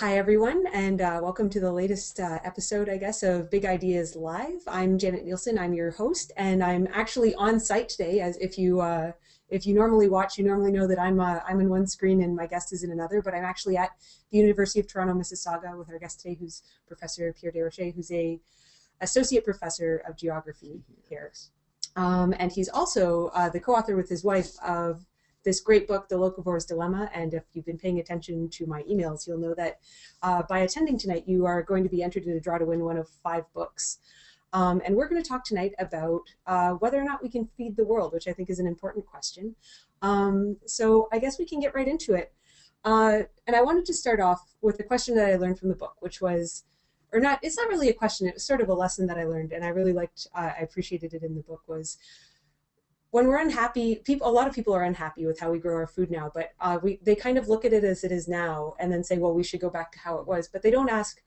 Hi, everyone, and uh, welcome to the latest uh, episode, I guess, of Big Ideas Live. I'm Janet Nielsen. I'm your host, and I'm actually on site today. As if you uh, if you normally watch, you normally know that I'm uh, I'm in one screen and my guest is in another. But I'm actually at the University of Toronto, Mississauga, with our guest today, who's Professor Pierre Desrochers, who's a associate professor of geography here, um, and he's also uh, the co-author with his wife of this great book, The Locavore's Dilemma. And if you've been paying attention to my emails, you'll know that uh, by attending tonight, you are going to be entered in a draw to win one of five books. Um, and we're going to talk tonight about uh, whether or not we can feed the world, which I think is an important question. Um, so I guess we can get right into it. Uh, and I wanted to start off with a question that I learned from the book, which was, or not, it's not really a question, it was sort of a lesson that I learned, and I really liked, uh, I appreciated it in the book, was when we're unhappy, people a lot of people are unhappy with how we grow our food now, but uh, we they kind of look at it as it is now and then say, well, we should go back to how it was, but they don't ask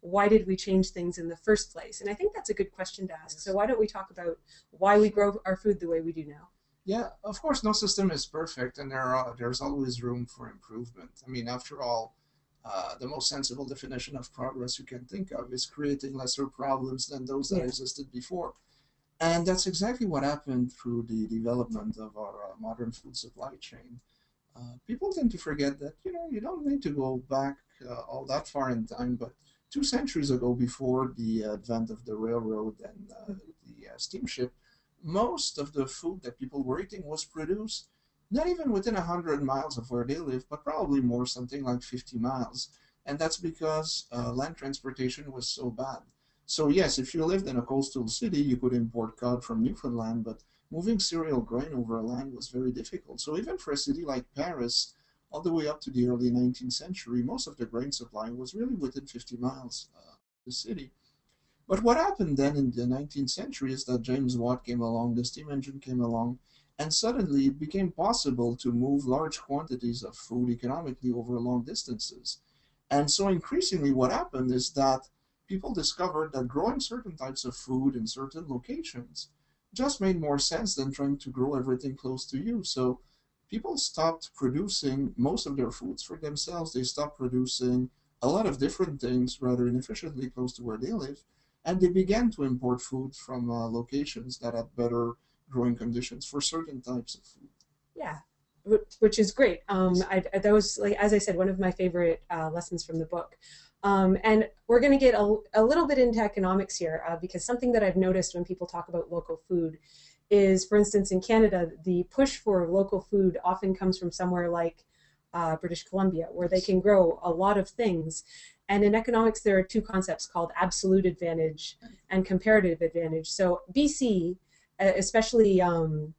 why did we change things in the first place? And I think that's a good question to ask. So why don't we talk about why we grow our food the way we do now? Yeah, of course, no system is perfect, and there are there's always room for improvement. I mean, after all, uh, the most sensible definition of progress you can think of is creating lesser problems than those that yeah. existed before. And that's exactly what happened through the development of our uh, modern food supply chain. Uh, people tend to forget that, you know, you don't need to go back uh, all that far in time, but two centuries ago, before the advent of the railroad and uh, the uh, steamship, most of the food that people were eating was produced not even within 100 miles of where they live, but probably more, something like 50 miles. And that's because uh, land transportation was so bad. So yes, if you lived in a coastal city, you could import cod from Newfoundland, but moving cereal grain over land was very difficult. So even for a city like Paris, all the way up to the early 19th century, most of the grain supply was really within 50 miles uh, of the city. But what happened then in the 19th century is that James Watt came along, the steam engine came along, and suddenly it became possible to move large quantities of food economically over long distances. And so increasingly what happened is that people discovered that growing certain types of food in certain locations just made more sense than trying to grow everything close to you. So people stopped producing most of their foods for themselves. They stopped producing a lot of different things rather inefficiently close to where they live. And they began to import food from uh, locations that had better growing conditions for certain types of food. Yeah, which is great. Um, I, that was, like as I said, one of my favorite uh, lessons from the book. Um, and we're going to get a, a, little bit into economics here uh, because something that I've noticed when people talk about local food is, for instance, in Canada, the push for local food often comes from somewhere like uh, British Columbia, where they can grow a lot of things. And in economics, there are two concepts called absolute advantage and comparative advantage. So BC, especially um,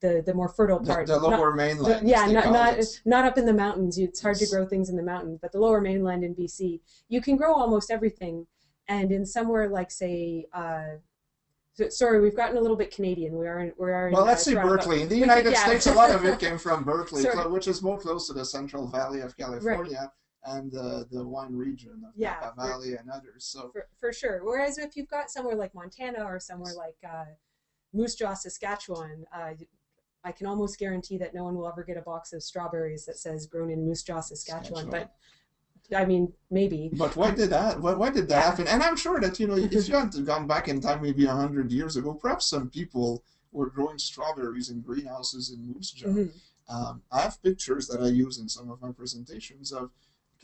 the the more fertile part. The, the lower not, mainland. The, yeah, not not, not up in the mountains. It's hard to grow things in the mountains, but the lower mainland in BC, you can grow almost everything. And in somewhere like say. Uh, so, sorry, we've gotten a little bit Canadian. We are in, we are in, well. Let's uh, see Berkeley. In the United yeah. States, a lot of it came from Berkeley, which is more close to the Central Valley of California. Right and uh, the wine region of yeah, Napa Valley for, and others. So for, for, sure. Whereas if you've got somewhere like Montana or somewhere like uh, Moose Jaw, Saskatchewan, uh, I can almost guarantee that no one will ever get a box of strawberries that says grown in Moose Jaw, Saskatchewan. But I mean, maybe. But why did that? Why, why did that yeah. happen? And I'm sure that you know, if you had gone back in time, maybe hundred years ago, perhaps some people were growing strawberries in greenhouses in Moose Jaw. Mm-hmm. Um, I have pictures that I use in some of my presentations of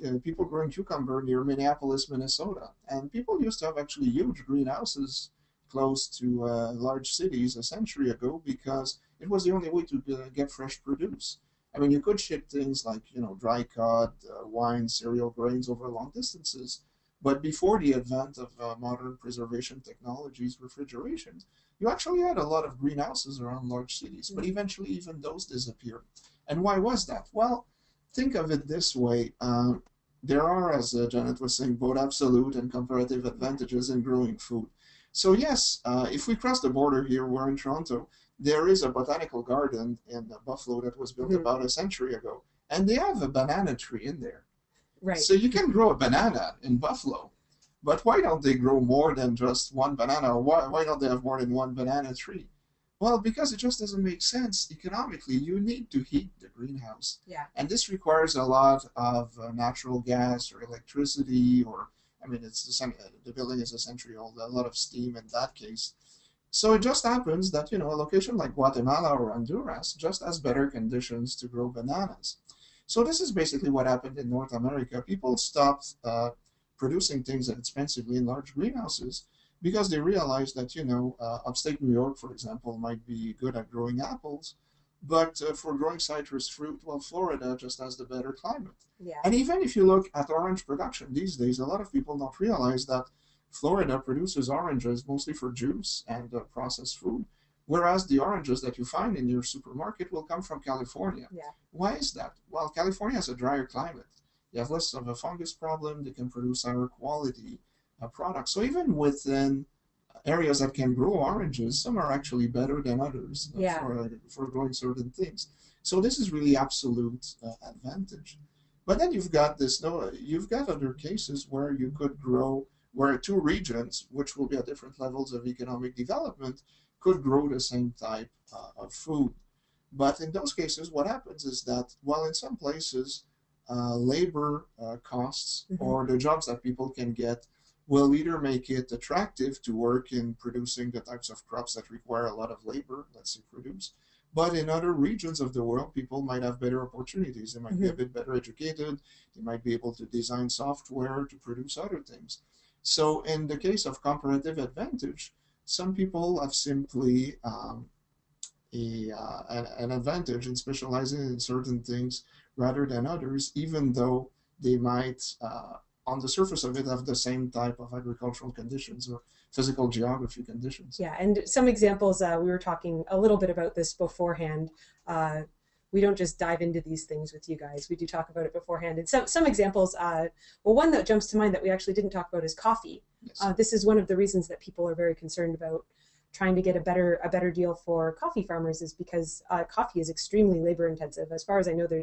uh, people growing cucumber near Minneapolis, Minnesota, and people used to have actually huge greenhouses close to uh, large cities a century ago because it was the only way to uh, get fresh produce. I mean, you could ship things like, you know, dry cod, uh, wine, cereal grains over long distances. But before the advent of uh, modern preservation technologies, refrigeration, you actually had a lot of greenhouses around large cities. But eventually, even those disappeared. And why was that? Well, think of it this way. Uh, there are, as uh, Janet was saying, both absolute and comparative advantages in growing food. So yes, uh, if we cross the border here, we're in Toronto, there is a botanical garden in Buffalo that was built mm-hmm. about a century ago, and they have a banana tree in there. Right. So you can grow a banana in Buffalo, but why don't they grow more than just one banana? Why, why don't they have more than one banana tree? Well, because it just doesn't make sense economically. You need to heat the greenhouse. Yeah. And this requires a lot of uh, natural gas or electricity, or, I mean, it's the, same, uh, the building is a century old, a lot of steam in that case. So it just happens that, you know, a location like Guatemala or Honduras just has better conditions to grow bananas. So this is basically what happened in North America. People stopped uh, producing things expensively in large greenhouses because they realized that, you know, uh, upstate New York, for example, might be good at growing apples, but uh, for growing citrus fruit, well, Florida just has the better climate. Yeah. And even if you look at orange production these days, a lot of people don't realize that Florida produces oranges mostly for juice and uh, processed food, whereas the oranges that you find in your supermarket will come from California. Yeah. Why is that? Well, California has a drier climate. You have less of a fungus problem. They can produce higher quality uh, products. So even within areas that can grow oranges, some are actually better than others uh, Yeah. for, for growing certain things. So this is really absolute uh, advantage. But then you've got this no, you've got other cases where you could grow where two regions, which will be at different levels of economic development, could grow the same type uh, of food. But in those cases, what happens is that while in some places uh, labor uh, costs Mhm. or the jobs that people can get will either make it attractive to work in producing the types of crops that require a lot of labor, let's say produce. But in other regions of the world, people might have better opportunities. They might be a bit better educated. They might be able to design software to produce other things. So, in the case of comparative advantage, some people have simply um, a, uh, an, an advantage in specializing in certain things rather than others, even though they might, uh, on the surface of it, have the same type of agricultural conditions or physical geography conditions. Yeah, and some examples, uh, we were talking a little bit about this beforehand. Uh, we don't just dive into these things with you guys. We do talk about it beforehand. And some, some examples, uh, well, one that jumps to mind that we actually didn't talk about is coffee. Yes. Uh, this is one of the reasons that people are very concerned about trying to get a better a better deal for coffee farmers is because uh, coffee is extremely labor intensive. As far as I know, there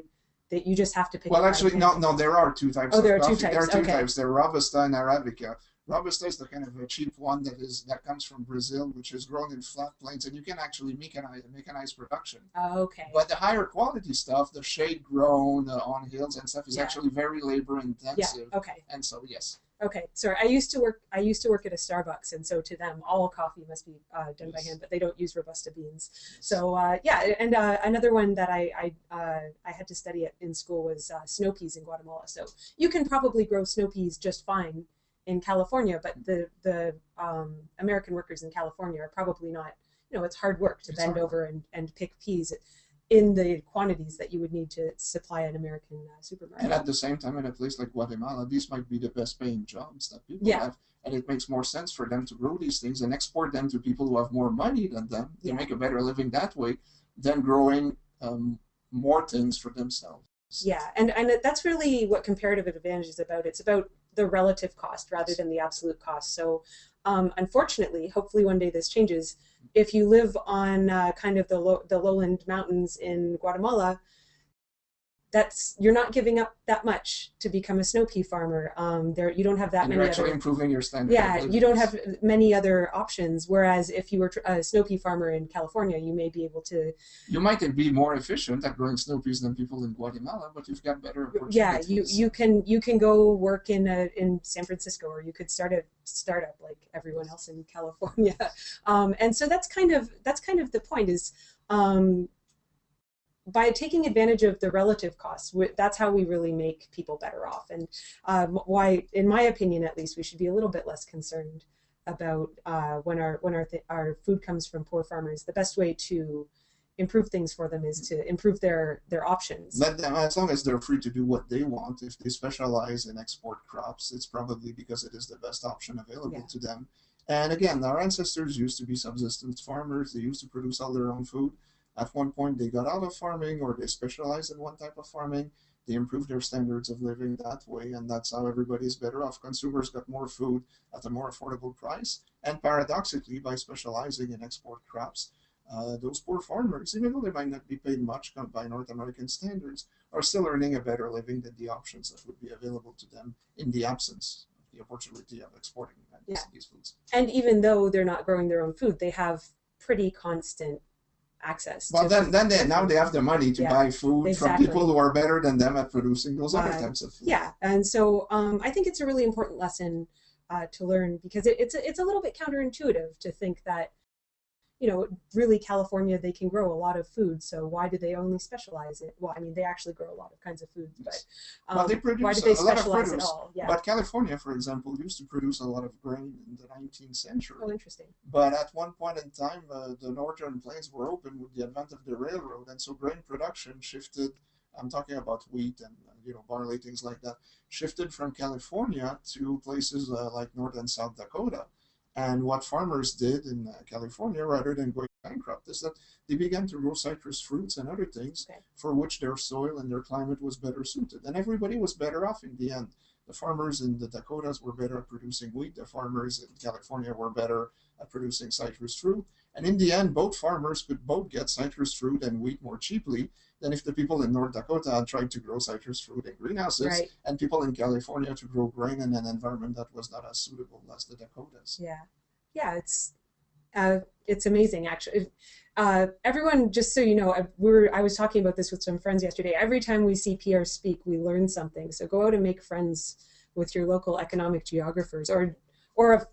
that you just have to pick. Well, actually, no, no. There are two types. Oh, of there are two coffee. There are types, two okay. types. There are Robusta and Arabica. Robusta is the kind of a cheap one that is that comes from Brazil, which is grown in flat plains, and you can actually mechanize mechanize production. Oh, okay. But the higher quality stuff, the shade grown uh, on hills and stuff, is Yeah. actually very labor intensive. yeah. intensive. Okay. And so, yes, Okay. Sorry. I used to work. I used to work at a Starbucks, and so to them, all coffee must be uh, done by hand. But they don't use robusta beans. So uh, yeah, and uh, another one that I I, uh, I had to study at in school was uh, snow peas in Guatemala. So you can probably grow snow peas just fine in California, but the the um, American workers in California are probably not. You know, it's hard work to It's bend hard over and, and pick peas in the quantities that you would need to supply an American uh, supermarket. and at the same time, in a place like Guatemala, these might be the best paying jobs that people Yeah. have. And it makes more sense for them to grow these things and export them to people who have more money than them. They Yeah. make a better living that way than growing um, more things for themselves. Yeah, and and that's really what comparative advantage is about. It's about the relative cost rather than the absolute cost. So, um, unfortunately, hopefully one day this changes. If you live on uh, kind of the the lowland mountains in Guatemala, that's you're not giving up that much to become a snow pea farmer. Um, there you don't have that and you're many actually other improving your standard. yeah you don't have many other options. Whereas if you were a snow pea farmer in California, you may be able to You might be more efficient at growing snow peas than people in Guatemala, but you've got better opportunities. yeah you you can you can go work in a, in San Francisco or you could start a startup like everyone else in California um, and so that's kind of that's kind of the point is um, by taking advantage of the relative costs that's how we really make people better off and um, why in my opinion at least we should be a little bit less concerned about uh, when our when our th- our food comes from poor farmers the best way to improve things for them is to improve their their options Let them, as long as they're free to do what they want. If they specialize in export crops, it's probably because it is the best option available Yeah. to them. And again, our ancestors used to be subsistence farmers. They used to produce all their own food. At one point, they got out of farming or they specialized in one type of farming. They improved their standards of living that way, and that's how everybody is better off. Consumers got more food at a more affordable price. And paradoxically, by specializing in export crops, uh, those poor farmers, even though they might not be paid much by North American standards, are still earning a better living than the options that would be available to them in the absence of the opportunity of exporting uh, Yeah. these foods. and even though they're not growing their own food, they have pretty constant access. Well, to then, food. then they, now they have the money to Yeah, buy food exactly. from people who are better than them at producing those other Uh, types of food. yeah, and so um, I think it's a really important lesson uh, to learn because it, it's a, it's a little bit counterintuitive to think that you know really California they can grow a lot of food, so why do they only specialize it? Well, I mean they actually grow a lot of kinds of foods, but Yes. um, Well, they produce why do they a lot of specialize at all? Yeah. But California, for example, used to produce a lot of grain in the 19th century. oh, interesting. But at one point in time, uh, the northern plains were open with the advent of the railroad, and so grain production shifted. I'm talking about wheat and uh, you know barley, things like that, shifted from California to places uh, like North and South Dakota. And what farmers did in uh, California, rather than going bankrupt, is that they began to grow citrus fruits and other things Okay. for which their soil and their climate was better suited, and everybody was better off in the end. The farmers in the Dakotas were better at producing wheat. The farmers in California were better producing citrus fruit. And in the end, both farmers could both get citrus fruit and wheat more cheaply than if the people in North Dakota had tried to grow citrus fruit in greenhouses Right. and people in California to grow grain in an environment that was not as suitable as the Dakotas. Yeah, yeah, it's uh, it's amazing actually. Uh, everyone, just so you know, I, we were I was talking about this with some friends yesterday. Every time we see Pierre speak, we learn something. So go out and make friends with your local economic geographers, or or a,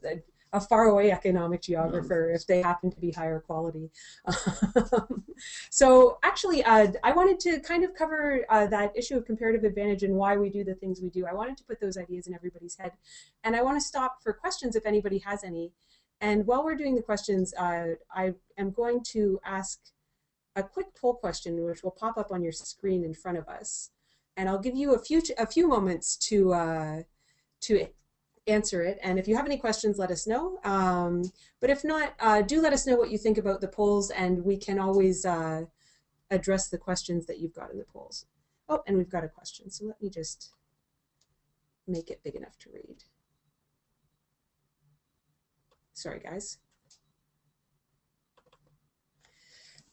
a faraway economic geographer if they happen to be higher quality. so actually, uh, I wanted to kind of cover uh, that issue of comparative advantage and why we do the things we do. I wanted to put those ideas in everybody's head, and I want to stop for questions if anybody has any. And while we're doing the questions, uh, I am going to ask a quick poll question, which will pop up on your screen in front of us. And I'll give you a few a few moments to uh, to answer it. And if you have any questions, let us know. Um, but if not, uh, do let us know what you think about the polls, and we can always uh, address the questions that you've got in the polls. Oh, and we've got a question. So let me just make it big enough to read. Sorry, guys.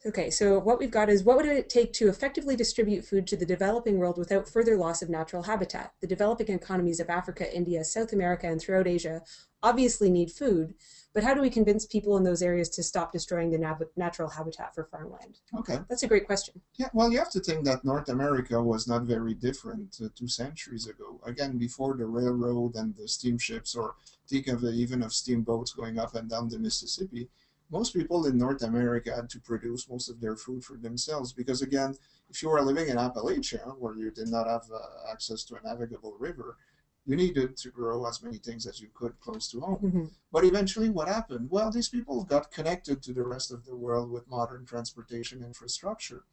Okay, so what we've got is what would it take to effectively distribute food to the developing world without further loss of natural habitat? The developing economies of Africa, India, South America, and throughout Asia obviously need food, but how do we convince people in those areas to stop destroying the nat natural habitat for farmland? Okay. That's a great question. Yeah, well, you have to think that North America was not very different uh, two centuries ago. Again, before the railroad and the steamships, or think of uh, even of steamboats going up and down the Mississippi, most people in North America had to produce most of their food for themselves because, again, if you were living in Appalachia, where you did not have uh, access to a navigable river, you needed to grow as many things as you could close to home. Mhm. But eventually, what happened? Well, these people got connected to the rest of the world with modern transportation infrastructure.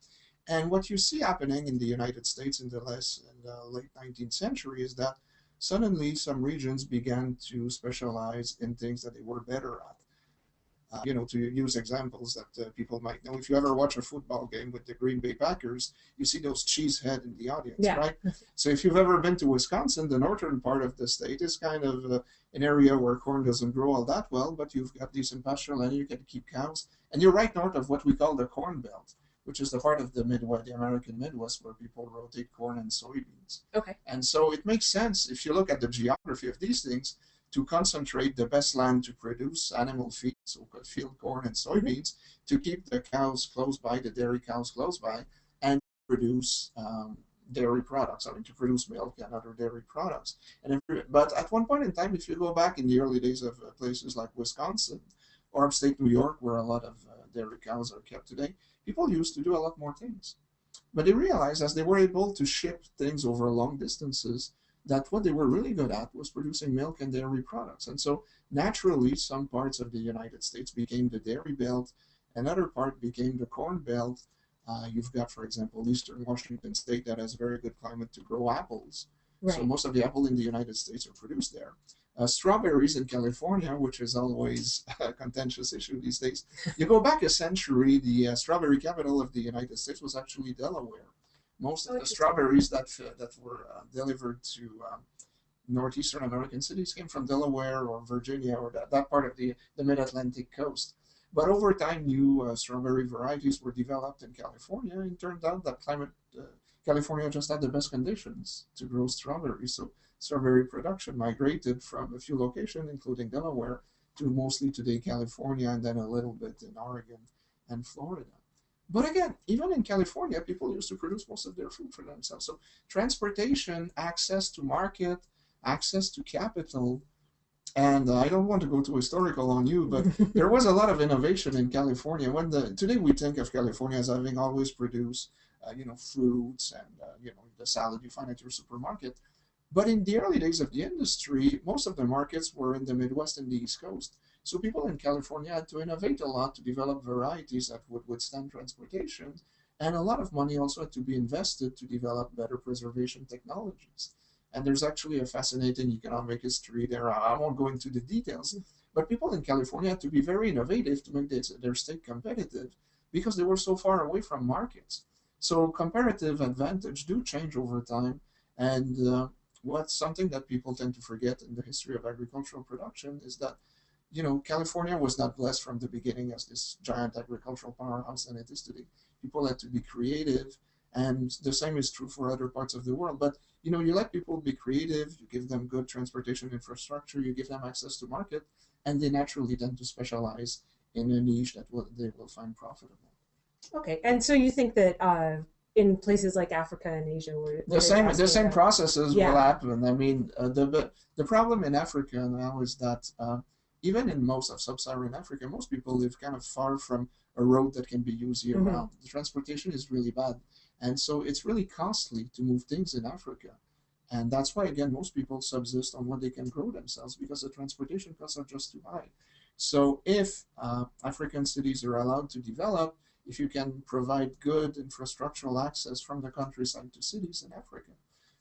And what you see happening in the United States in the, less, in the late 19th century is that suddenly some regions began to specialize in things that they were better at. Uh, you know, to use examples that uh, people might know, if you ever watch a football game with the Green Bay Packers, you see those cheese head in the audience, Yeah. right? So if you've ever been to Wisconsin, the northern part of the state is kind of uh, an area where corn doesn't grow all that well, but you've got decent pasture land, you can keep cows, and you're right north of what we call the Corn Belt, which is the part of the Midwest, the American Midwest, where people rotate corn and soybeans. Okay. And so it makes sense if you look at the geography of these things to concentrate the best land to produce animal feed, so field corn and soybeans, to keep the cows close by, the dairy cows close by, and produce um, dairy products, I mean, to produce milk and other dairy products. And if, but at one point in time, if you go back in the early days of uh, places like Wisconsin or upstate New York, where a lot of uh, dairy cows are kept today, people used to do a lot more things. But they realized as they were able to ship things over long distances, that what they were really good at was producing milk and dairy products. And so naturally, some parts of the United States became the dairy belt, another part became the corn belt. Uh, you've got, for example, eastern Washington state that has a very good climate to grow apples. Right. So most of the apple in the United States are produced there. Uh, strawberries in California, which is always a contentious issue these days. You go back a century, the uh, strawberry capital of the United States was actually Delaware. Most of the strawberries that uh, that were uh, delivered to um, northeastern American cities came from Delaware or Virginia or that, that part of the, the mid-Atlantic coast. But over time, new uh, strawberry varieties were developed in California, and it turned out that climate uh, California just had the best conditions to grow strawberries. So strawberry production migrated from a few locations, including Delaware, to mostly today California, and then a little bit in Oregon and Florida. But again, even in California, people used to produce most of their food for themselves. So transportation, access to market, access to capital, and uh, I don't want to go too historical on you, but there was a lot of innovation in California. When the today we think of California as having always produced, uh, you know, fruits and uh, you know the salad you find at your supermarket. But in the early days of the industry, most of the markets were in the Midwest and the East Coast. So people in California had to innovate a lot to develop varieties that would withstand transportation. And a lot of money also had to be invested to develop better preservation technologies. And there's actually a fascinating economic history there. I won't go into the details, but people in California had to be very innovative to make their state competitive because they were so far away from markets. So comparative advantage do change over time. And uh, what's something that people tend to forget in the history of agricultural production is that you know, California was not blessed from the beginning as this giant agricultural powerhouse than it is today. People had to be creative, and the same is true for other parts of the world. But you know, you let people be creative, you give them good transportation infrastructure, you give them access to market, and they naturally tend to specialize in a niche that will, they will find profitable. Okay, and so you think that uh, in places like Africa and Asia, where, the same the same processes yeah. will happen. I mean, uh, the the problem in Africa now is that uh, even in most of sub-Saharan Africa, most people live kind of far from a road that can be used year mm-hmm. round. The transportation is really bad. And so it's really costly to move things in Africa. And that's why, again, most people subsist on what they can grow themselves because the transportation costs are just too high. So if uh, African cities are allowed to develop, if you can provide good infrastructural access from the countryside to cities in Africa,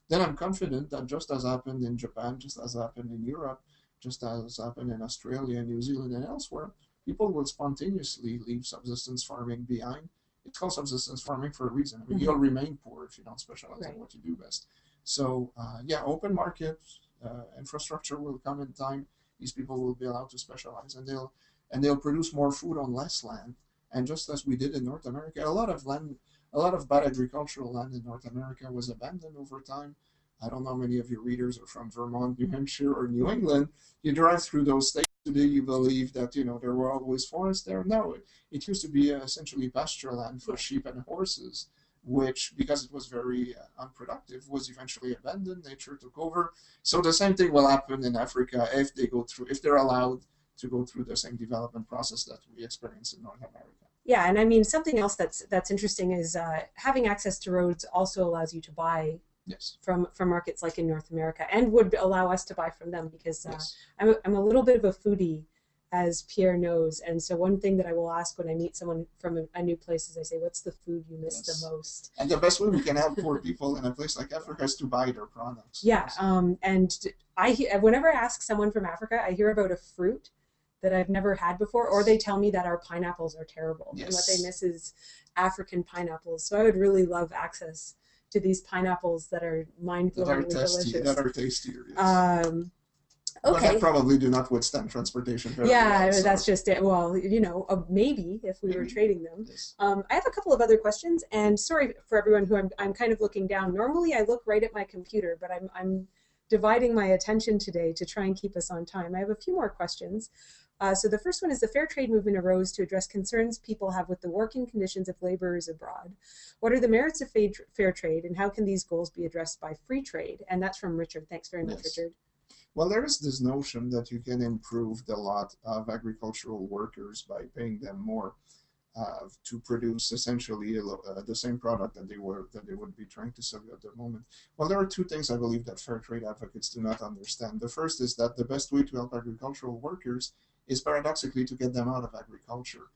then I'm confident that just as happened in Japan, just as happened in Europe, just as happened in Australia, New Zealand, and elsewhere, people will spontaneously leave subsistence farming behind. It's called subsistence farming for a reason. I mean, mm-hmm. you'll remain poor if you don't specialize right. in what you do best. So, uh, yeah, open market uh, infrastructure will come in time. These people will be allowed to specialize, and they'll and they'll produce more food on less land. And just as we did in North America, a lot of land, a lot of bad agricultural land in North America was abandoned over time I don't know how many of your readers are from Vermont, New Hampshire, or New England. You drive through those states today, you believe that you know there were always forests there. No, it, it used to be essentially pasture land for sheep and horses, which because it was very uh, unproductive was eventually abandoned. Nature took over. So the same thing will happen in Africa if they go through if they're allowed to go through the same development process that we experience in North America. Yeah, and I mean something else that's that's interesting is uh, having access to roads also allows you to buy yes. from from markets like in North America, and would allow us to buy from them because uh, yes. I'm a, I'm a little bit of a foodie, as Pierre knows, and so one thing that I will ask when I meet someone from a, a new place is I say, "What's the food you miss yes. the most?" And the best way we can help poor people in a place like Africa is to buy their products. Yeah, um, and I whenever I ask someone from Africa, I hear about a fruit that I've never had before, or they tell me that our pineapples are terrible, yes. and what they miss is African pineapples. So I would really love access to these pineapples that are mind-blowingly delicious. That are tastier. Yes. Um, okay. But that probably do not withstand transportation. yeah, well, so. that's just it. Well, you know, uh, maybe if we maybe. were trading them. Yes. Um, I have a couple of other questions, and sorry for everyone who I'm, I'm kind of looking down. Normally, I look right at my computer, but I'm I'm dividing my attention today to try and keep us on time. I have a few more questions. Uh, so the first one is the fair trade movement arose to address concerns people have with the working conditions of laborers abroad. What are the merits of fair trade and how can these goals be addressed by free trade? And that's from Richard. Thanks very much, yes. Richard. Well, there is this notion that you can improve the lot of agricultural workers by paying them more uh, to produce essentially uh, the same product that they were that they would be trying to sell at the moment. Well, there are two things I believe that fair trade advocates do not understand. The first is that the best way to help agricultural workers is paradoxically to get them out of agriculture.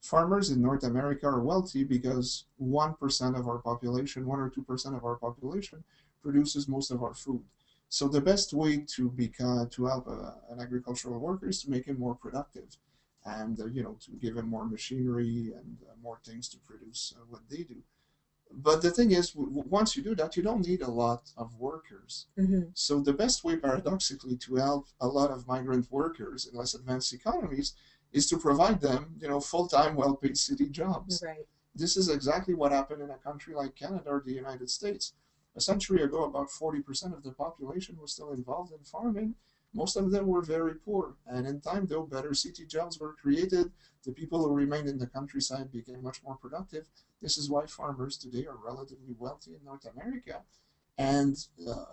Farmers in North America are wealthy because 1% of our population, 1 or 2% of our population, produces most of our food. So the best way to become to help uh, an agricultural worker is to make him more productive, and uh, you know to give him more machinery and uh, more things to produce uh, what they do but the thing is, once you do that, you don't need a lot of workers. Mm-hmm. So the best way, paradoxically, to help a lot of migrant workers in less advanced economies is to provide them, you know, full-time, well-paid city jobs. Right. This is exactly what happened in a country like Canada or the United States. A century ago, about 40% of the population was still involved in farming. Most of them were very poor. And in time, though, better city jobs were created. The people who remained in the countryside became much more productive. This is why farmers today are relatively wealthy in North America. And, uh,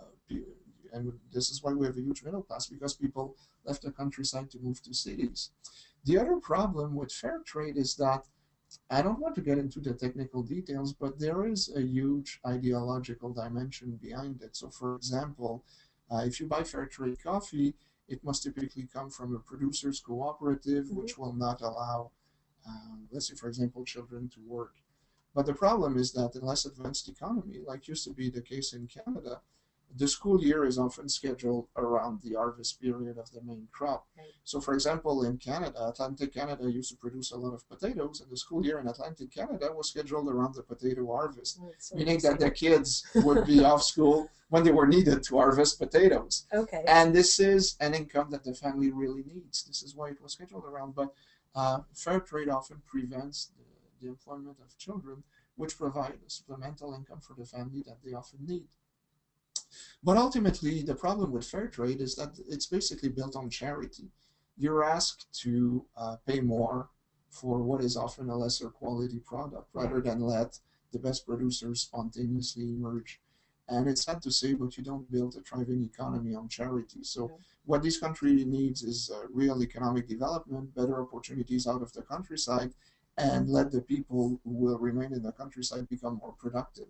and this is why we have a huge middle class, because people left the countryside to move to cities. The other problem with fair trade is that I don't want to get into the technical details, but there is a huge ideological dimension behind it. So, for example, uh, if you buy fair trade coffee, it must typically come from a producers cooperative, mm-hmm. which will not allow, um, let's say, for example, children to work. But the problem is that in less advanced economy, like used to be the case in Canada, the school year is often scheduled around the harvest period of the main crop. Right. So, for example, in Canada, Atlantic Canada used to produce a lot of potatoes, and the school year in Atlantic Canada was scheduled around the potato harvest, so meaning that the kids would be off school when they were needed to harvest potatoes. Okay. And this is an income that the family really needs. This is why it was scheduled around. But uh, fair trade often prevents the, the employment of children, which provide a supplemental income for the family that they often need. But ultimately, the problem with fair trade is that it's basically built on charity. You're asked to uh, pay more for what is often a lesser quality product rather than let the best producers spontaneously emerge. And it's sad to say, but you don't build a thriving economy on charity. So, yeah. what this country needs is uh, real economic development, better opportunities out of the countryside, and let the people who will remain in the countryside become more productive.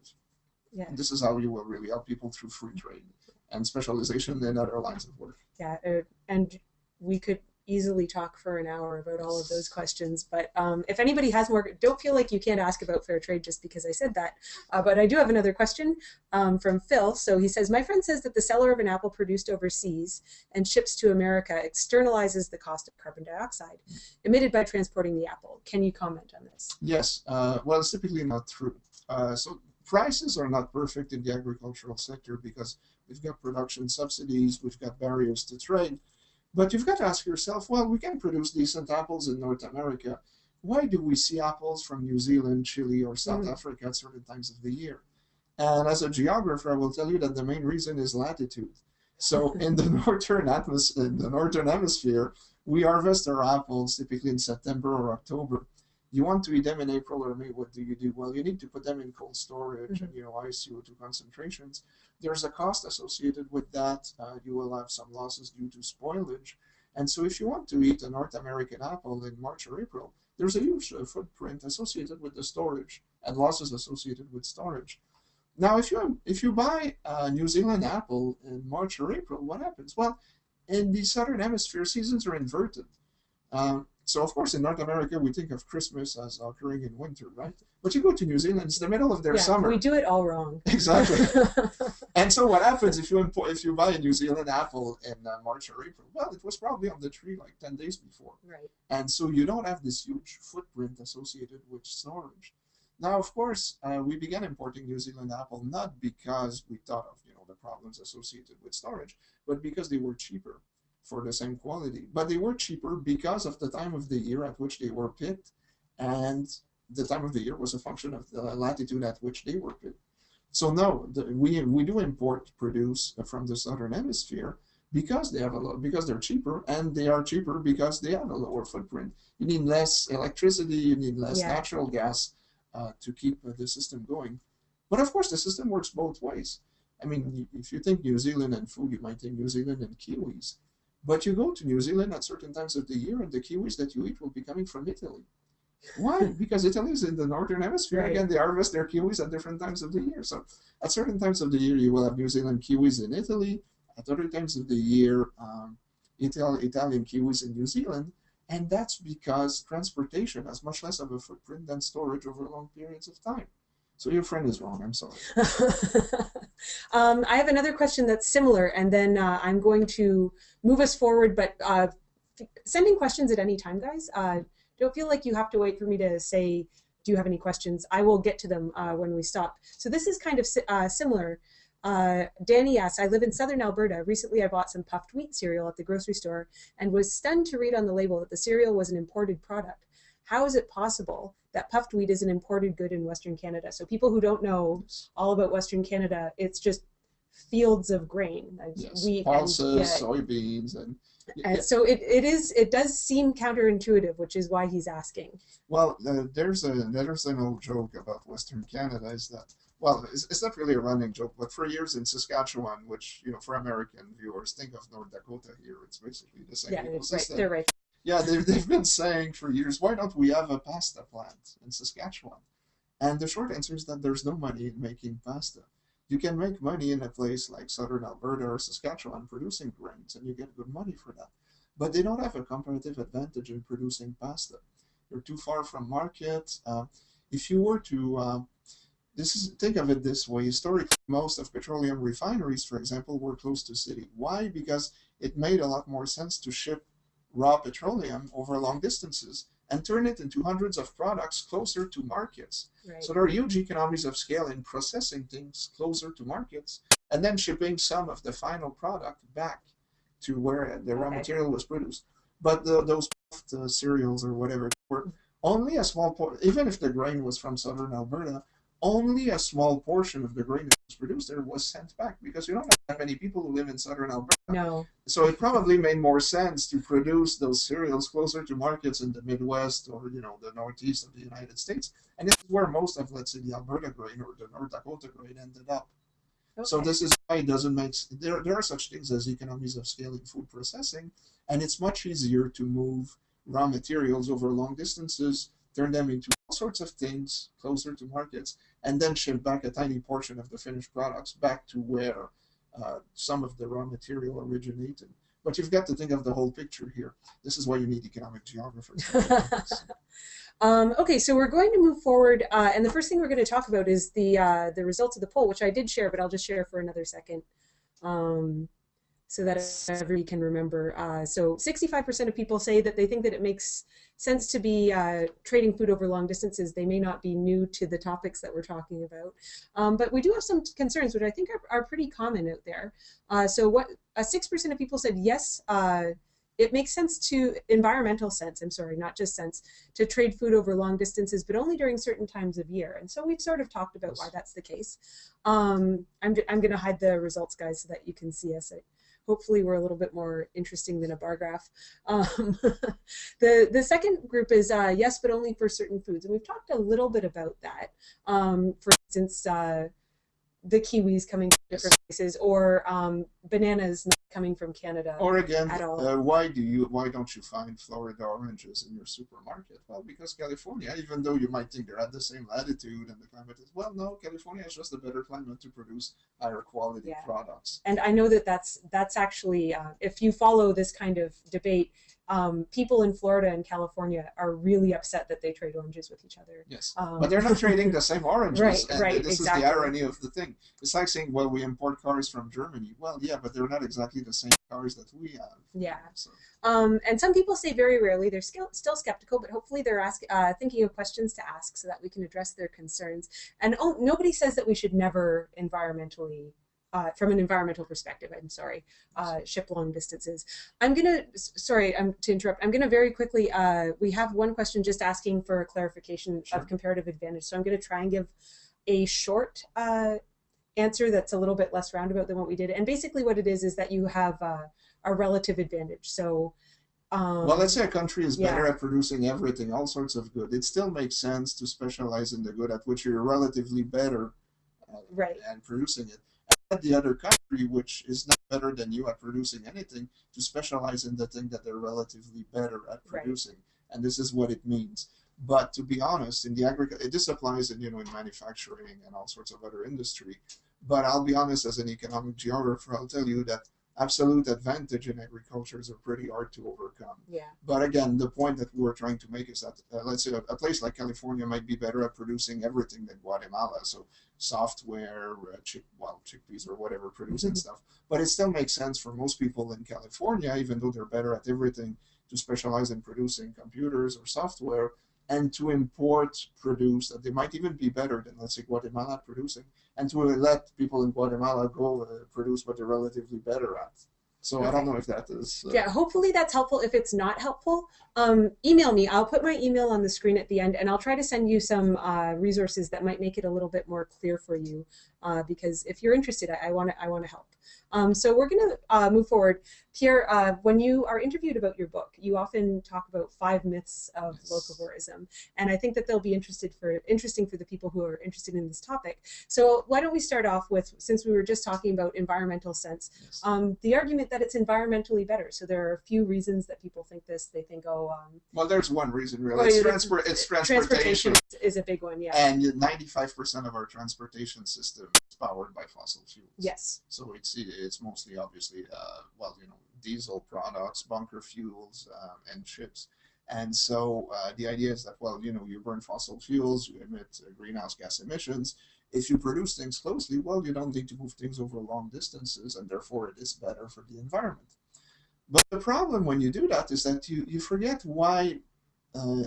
Yeah. This is how you will really help people through free trade and specialization in other lines of work. Yeah, uh, and we could easily talk for an hour about all of those questions. But um, if anybody has more, don't feel like you can't ask about fair trade just because I said that. Uh, but I do have another question um, from Phil. So he says, My friend says that the seller of an apple produced overseas and ships to America externalizes the cost of carbon dioxide emitted by transporting the apple. Can you comment on this? Yes. Uh, well, it's typically not true. Uh, so prices are not perfect in the agricultural sector because we've got production subsidies, we've got barriers to trade. But you've got to ask yourself, well, we can produce decent apples in North America. Why do we see apples from New Zealand, Chile, or South mm. Africa at certain times of the year? And as a geographer, I will tell you that the main reason is latitude. So in the northern atmosphere, in the northern hemisphere, we harvest our apples typically in September or October you want to eat them in April or May, what do you do? Well, you need to put them in cold storage mm-hmm. and, you know, ice CO2 concentrations. There's a cost associated with that. Uh, you will have some losses due to spoilage. And so if you want to eat a North American apple in March or April, there's a huge uh, footprint associated with the storage and losses associated with storage. Now, if you if you buy a New Zealand apple in March or April, what happens? Well, in the southern hemisphere, seasons are inverted. Um, so of course in North America we think of Christmas as occurring in winter, right? But you go to New Zealand, it's the middle of their yeah, summer. We do it all wrong. Exactly. and so what happens if you import, if you buy a New Zealand apple in uh, March or April? Well, it was probably on the tree like ten days before. Right. And so you don't have this huge footprint associated with storage. Now, of course, uh, we began importing New Zealand apple not because we thought of you know the problems associated with storage, but because they were cheaper for the same quality. But they were cheaper because of the time of the year at which they were picked, and the time of the year was a function of the latitude at which they were picked. So no, the, we we do import produce from the southern hemisphere because they have a low, because they're cheaper, and they are cheaper because they have a lower footprint. You need less electricity, you need less yeah. natural gas uh, to keep uh, the system going. But of course, the system works both ways. I mean, if you think New Zealand and food, you might think New Zealand and kiwis. But you go to New Zealand at certain times of the year, and the kiwis that you eat will be coming from Italy. Why? because Italy is in the northern hemisphere. Right. Again, they harvest their kiwis at different times of the year. So at certain times of the year, you will have New Zealand kiwis in Italy. At other times of the year, um, Ital- Italian kiwis in New Zealand. And that's because transportation has much less of a footprint than storage over long periods of time. So your friend is wrong. I'm sorry. um, I have another question that's similar, and then uh, I'm going to move us forward. But uh, sending questions at any time, guys. Uh, don't feel like you have to wait for me to say, "Do you have any questions?" I will get to them uh, when we stop. So this is kind of uh, similar. Uh, Danny asks, I live in southern Alberta. Recently, I bought some puffed wheat cereal at the grocery store and was stunned to read on the label that the cereal was an imported product. How is it possible that puffed wheat is an imported good in Western Canada. So people who don't know all about Western Canada, it's just fields of grain, yes. wheat, pulses, yeah, soybeans, and and so it, it is it does seem counterintuitive, which is why he's asking. Well, uh, there's a there's an old joke about Western Canada is that well, it's, it's, not really a running joke, but for years in Saskatchewan, which you know for American viewers, think of North Dakota here. It's basically the same yeah, ecosystem. Right, they're right. Yeah, they've, they've been saying for years, why don't we have a pasta plant in Saskatchewan? And the short answer is that there's no money in making pasta. You can make money in a place like southern Alberta or Saskatchewan producing grains, and you get good money for that. But they don't have a comparative advantage in producing pasta. They're too far from market. Uh, if you were to uh, this is think of it this way historically most of petroleum refineries for example were close to city why because it made a lot more sense to ship raw petroleum over long distances and turn it into hundreds of products closer to markets. Right. So there are huge economies of scale in processing things closer to markets and then shipping some of the final product back to where the raw material was produced. But the, those uh, cereals or whatever were only a small part, even if the grain was from southern Alberta, only a small portion of the grain that was produced there was sent back because you don't have many people who live in southern Alberta. No. So it probably made more sense to produce those cereals closer to markets in the Midwest or you know the Northeast of the United States, and this is where most of let's say the Alberta grain or the North Dakota grain ended up. Okay. So this is why it doesn't make there. There are such things as economies of scale in food processing, and it's much easier to move raw materials over long distances, turn them into all sorts of things closer to markets, and then ship back a tiny portion of the finished products back to where uh, some of the raw material originated. But you've got to think of the whole picture here. This is why you need economic geographers. um, okay, so we're going to move forward, uh, and the first thing we're going to talk about is the uh, the results of the poll, which I did share, but I'll just share for another second. Um, so that everybody can remember. Uh, so 65% of people say that they think that it makes sense to be uh, trading food over long distances. They may not be new to the topics that we're talking about, um, but we do have some concerns, which I think are, are pretty common out there. Uh, so what 6% of people said yes, uh, it makes sense to environmental sense, I'm sorry, not just sense, to trade food over long distances, but only during certain times of year. And so we've sort of talked about why that's the case. Um, I'm, I'm going to hide the results, guys, so that you can see us hopefully we're a little bit more interesting than a bar graph. Um, the, the second group is uh, yes, but only for certain foods. And we've talked a little bit about that. Um, for instance, uh, the kiwis coming from different places or um, bananas not coming from Canada. Or again, uh, why do you why don't you find Florida oranges in your supermarket? Well, because California, even though you might think they're at the same latitude and the climate is well, no, California is just a better climate to produce higher quality yeah. products. And I know that that's that's actually uh, if you follow this kind of debate, um, people in Florida and California are really upset that they trade oranges with each other. Yes, um, but they're not trading the same oranges. right, and right, This exactly. is the irony of the thing. It's like saying, well, we import cars from Germany. Well, yeah, but they're not exactly the same cars that we have. Yeah. So. Um, and some people say very rarely. They're still, still skeptical, but hopefully they're ask, uh, thinking of questions to ask so that we can address their concerns. And oh, nobody says that we should never environmentally uh, from an environmental perspective, I'm sorry, uh, ship long distances. I'm gonna, sorry I'm, to interrupt, I'm gonna very quickly, uh, we have one question just asking for a clarification sure. of comparative advantage. So I'm gonna try and give a short uh, answer that's a little bit less roundabout than what we did. And basically what it is, is that you have uh, a relative advantage. So um, well, let's say a country is better at producing everything, all sorts of good. It still makes sense to specialize in the good at which you're relatively better uh, right. and producing it the other country, which is not better than you at producing anything, to specialize in the thing that they're relatively better at producing. Right. And this is what it means. But to be honest, in the agriculture, this applies in you know in manufacturing and all sorts of other industry. But I'll be honest, as an economic geographer, I'll tell you that absolute advantage in agriculture are pretty hard to overcome. Yeah. But again, the point that we're trying to make is that uh, let's say a, a, place like California might be better at producing everything than Guatemala. So software, uh, chick, well, chickpeas or whatever, producing mm-hmm. stuff. But it still makes sense for most people in California, even though they're better at everything, to specialize in producing computers or software and to import produce that they might even be better than, let's say, Guatemala producing, and to let people in Guatemala go uh, produce what they're relatively better at. So okay. I don't know if that is. Uh... Yeah, hopefully that's helpful. If it's not helpful, um, email me. I'll put my email on the screen at the end, and I'll try to send you some uh, resources that might make it a little bit more clear for you. Uh, because if you're interested, I want to I want to help. Um, so we're going to uh, move forward. Pierre, uh, when you are interviewed about your book, you often talk about five myths of yes. locavorism, and I think that they'll be interested for interesting for the people who are interested in this topic. So why don't we start off with, since we were just talking about environmental sense, yes. um, the argument that it's environmentally better. So there are a few reasons that people think this. They think, oh, um, well, there's one reason really. Well, it's, transport, it's transportation. Transportation is a big one, yeah. And 95% of our transportation system is powered by fossil fuels. Yes. So it's it's mostly obviously uh, well, you know diesel products, bunker fuels, uh, and ships. And so uh, the idea is that, well, you know, you burn fossil fuels, you emit uh, greenhouse gas emissions. If you produce things closely, well, you don't need to move things over long distances, and therefore it is better for the environment. But the problem when you do that is that you, you forget why uh,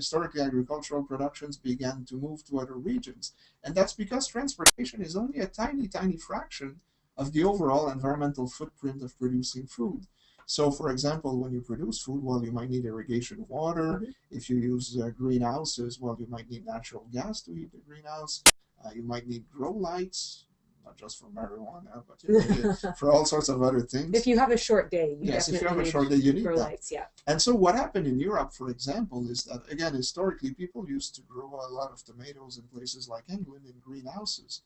historically agricultural productions began to move to other regions. And that's because transportation is only a tiny, tiny fraction of the overall environmental footprint of producing food. So, for example, when you produce food, well, you might need irrigation water. Mm -hmm. If you use uh, greenhouses, well, you might need natural gas to heat the greenhouse. Uh, you might need grow lights, not just for marijuana, but you know, for all sorts of other things. If you have a short day, you yes, if you have a short day, you need that. lights. Yeah. And so, what happened in Europe, for example, is that again, historically, people used to grow a lot of tomatoes in places like England in greenhouses.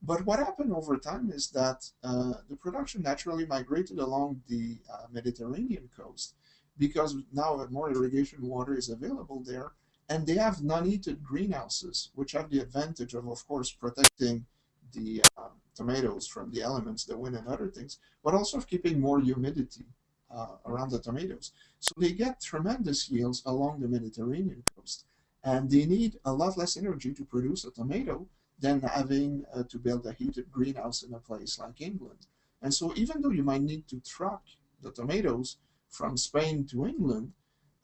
But what happened over time is that uh, the production naturally migrated along the uh, Mediterranean coast because now more irrigation water is available there, and they have non-heated greenhouses, which have the advantage of, of course, protecting the uh, tomatoes from the elements, the wind and other things, but also of keeping more humidity uh, around the tomatoes. So they get tremendous yields along the Mediterranean coast, and they need a lot less energy to produce a tomato than having uh, to build a heated greenhouse in a place like England. And so even though you might need to truck the tomatoes from Spain to England,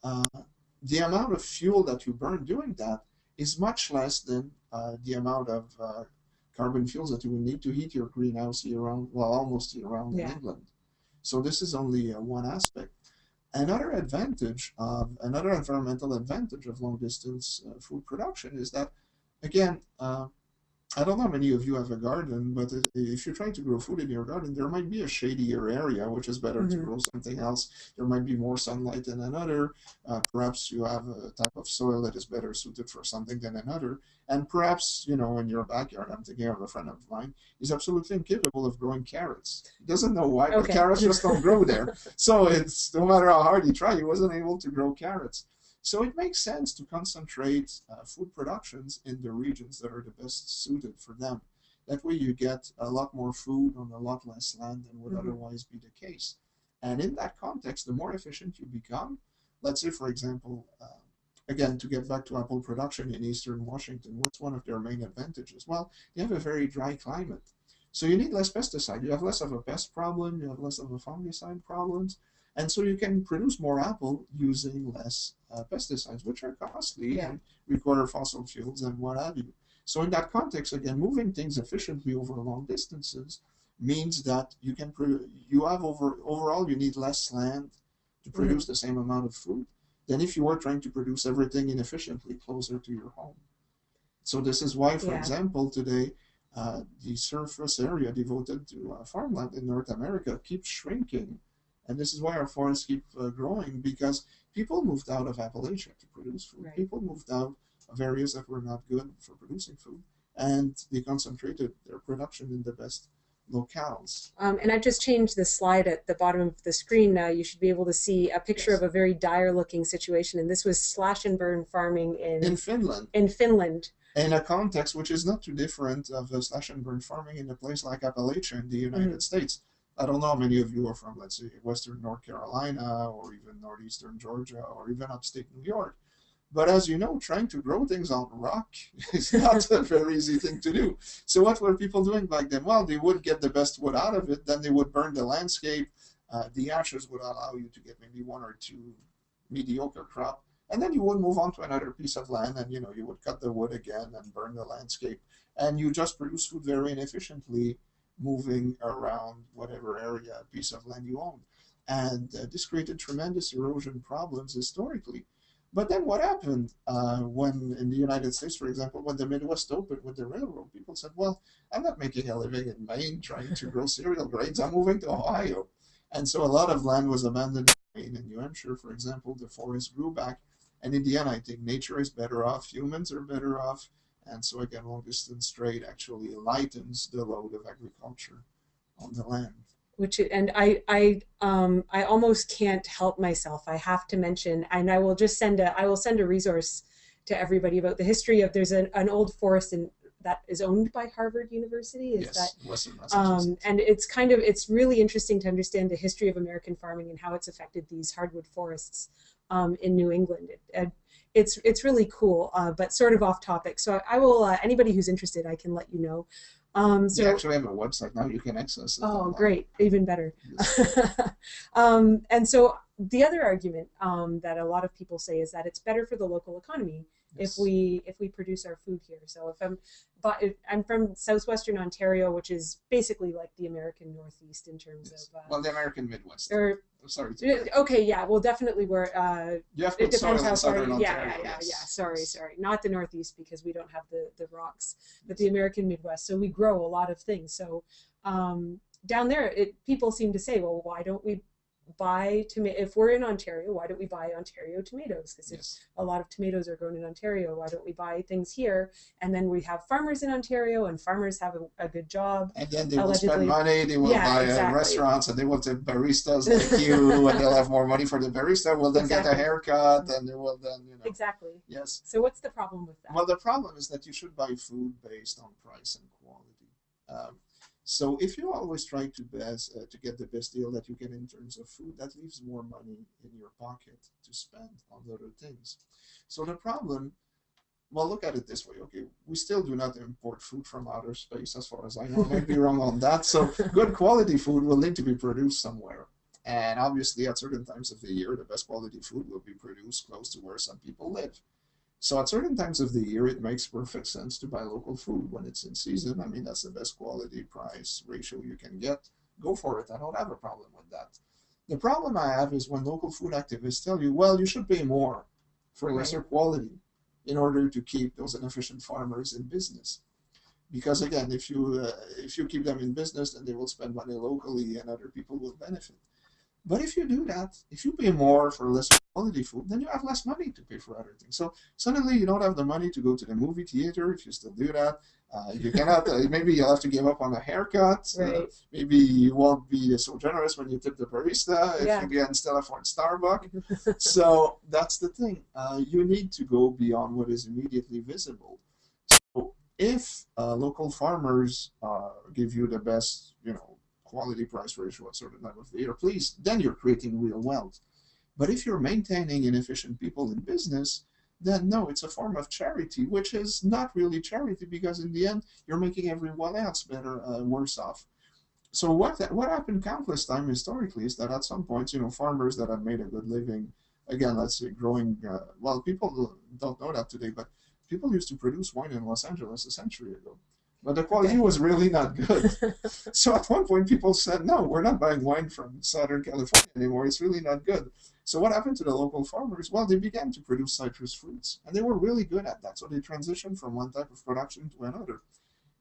uh, the amount of fuel that you burn doing that is much less than uh, the amount of uh, carbon fuels that you would need to heat your greenhouse year round, well, almost year round yeah. in England. So this is only uh, one aspect. Another advantage of another environmental advantage of long distance uh, food production is that, again, I don't know how many of you have a garden, but if you're trying to grow food in your garden, there might be a shadier area, which is better mm -hmm. to mm-hmm. grow something else. There might be more sunlight than another. Uh, perhaps you have a type of soil that is better suited for something than another. And perhaps, you know, in your backyard, I'm thinking of a friend of mine, he's absolutely incapable of growing carrots. He doesn't know why, okay. but carrots just don't grow there. So it's no matter how hard he tried, he wasn't able to grow carrots. So it makes sense to concentrate uh, food productions in the regions that are the best suited for them. That way you get a lot more food on a lot less land than would mm -hmm. otherwise be the case. And in that context, the more efficient you become, let's say, for example, uh, again, to get back to apple production in eastern Washington, what's one of their main advantages? Well, you have a very dry climate. So you need less pesticide. You have less of a pest problem, you have less of a fungicide problems. And so you can produce more apple using less uh, pesticides, which are costly and require fossil fuels and what have you. So in that context, again, moving things efficiently over long distances means that you can you have over overall you need less land to mm-hmm. produce mm -hmm. the same amount of food than if you were trying to produce everything inefficiently closer to your home. So this is why, for yeah. example, today uh, the surface area devoted to uh, farmland in North America keeps shrinking and this is why our forests keep uh, growing because people moved out of Appalachia to produce food. Right. People moved out of areas that were not good for producing food, and they concentrated their production in the best locales. Um, and I've just changed the slide at the bottom of the screen now. You should be able to see a picture yes. of a very dire looking situation. And this was slash and burn farming in, in Finland. In Finland. In a context which is not too different of slash and burn farming in a place like Appalachia in the United mm -hmm. States. I don't know how many of you are from, let's say, Western North Carolina or even Northeastern Georgia or even upstate New York. But as you know, trying to grow things on rock is not a very easy thing to do. So what were people doing back then? Well, they would get the best wood out of it. Then they would burn the landscape. Uh, the ashes would allow you to get maybe one or two mediocre crop. And then you would move on to another piece of land and, you know, you would cut the wood again and burn the landscape. And you just produce food very inefficiently moving around whatever area, piece of land you own. And uh, this created tremendous erosion problems historically. But then what happened uh, when in the United States, for example, when the Midwest opened with the railroad, people said, well, I'm not making a living in Maine trying to grow cereal grains. I'm moving to Ohio. And so a lot of land was abandoned in Maine and New Hampshire, for example, the forest grew back. And in the end, I think nature is better off, humans are better off. And so again, long distance trade actually lightens the load of agriculture on the land which and I I um I almost can't help myself. I have to mention, and I will just send a I will send a resource to everybody about the history of there's an, an old forest in that is owned by Harvard University. Is yes, that Western um, and it's kind of it's really interesting to understand the history of American farming and how it's affected these hardwood forests um, in New England. It, it's it's really cool, uh, but sort of off topic. So I will uh, anybody who's interested, I can let you know. Um, so you actually have a website now. You can access it. Oh, great! Even better. Yes. um, and so the other argument um, that a lot of people say is that it's better for the local economy Yes. if we if we produce our food here. So if I'm but if I'm from southwestern Ontario, which is basically like the American Northeast in terms Yes. of. Uh, well, the American Midwest. or I'm sorry. Uh, okay, yeah, well, definitely we're. Uh, you have it depends how far. Yeah, yeah, yeah, yeah. Sorry, sorry. Not the Northeast because we don't have the the rocks, but the American Midwest. So we grow a lot of things. So um, down there, it people seem to say, well, why don't we buy tomato? If we're in Ontario, why don't we buy Ontario tomatoes? Because Yes. a lot of tomatoes are grown in Ontario, why don't we buy things here? And then we have farmers in Ontario, and farmers have a, a good job. And then they will spend money, they will Yeah, buy uh, exactly. restaurants, and they will take baristas like you, and they'll have more money for the barista, will then get a haircut, and they will then, you know. Exactly. Yes. So what's the problem with that? Well, the problem is that you should buy food based on price and quality. Um, so if you always try to best uh, to get the best deal that you can in terms of food, that leaves more money in your pocket to spend on other things. So the problem, well, look at it this way. Okay, we still do not import food from outer space, as far as I know. I might be wrong on that. So good quality food will need to be produced somewhere. And obviously, at certain times of the year, the best quality food will be produced close to where some people live. So at certain times of the year, it makes perfect sense to buy local food when it's in season. I mean, that's the best quality price ratio you can get. Go for it. I don't have a problem with that. The problem I have is when local food activists tell you, well, you should pay more for Right. lesser quality in order to keep those inefficient farmers in business. Because again, if you uh, if you keep them in business, then they will spend money locally, and other people will benefit. But if you do that, if you pay more for less quality food, then you have less money to pay for other things. So suddenly you don't have the money to go to the movie theater if you still do that. Uh, you cannot. Uh, maybe you'll have to give up on a haircut. Uh, Right. maybe you won't be so generous when you tip the barista if Yeah. you can still afford Starbucks. so that's the thing. Uh, you need to go beyond what is immediately visible. So if uh, local farmers uh, give you the best, you know, quality price ratio at certain time of the year, please, then you're creating real wealth. But if you're maintaining inefficient people in business, then no, it's a form of charity, which is not really charity because in the end you're making everyone else better, uh, worse off. So what that, what happened countless time historically is that at some point, you know, farmers that have made a good living, again, let's say growing. Uh, well, people don't know that today, but people used to produce wine in Los Angeles a century ago, but the quality was really not good. So at one point, people said, no, we're not buying wine from Southern California anymore. It's really not good. So what happened to the local farmers? Well, they began to produce citrus fruits, and they were really good at that. So they transitioned from one type of production to another,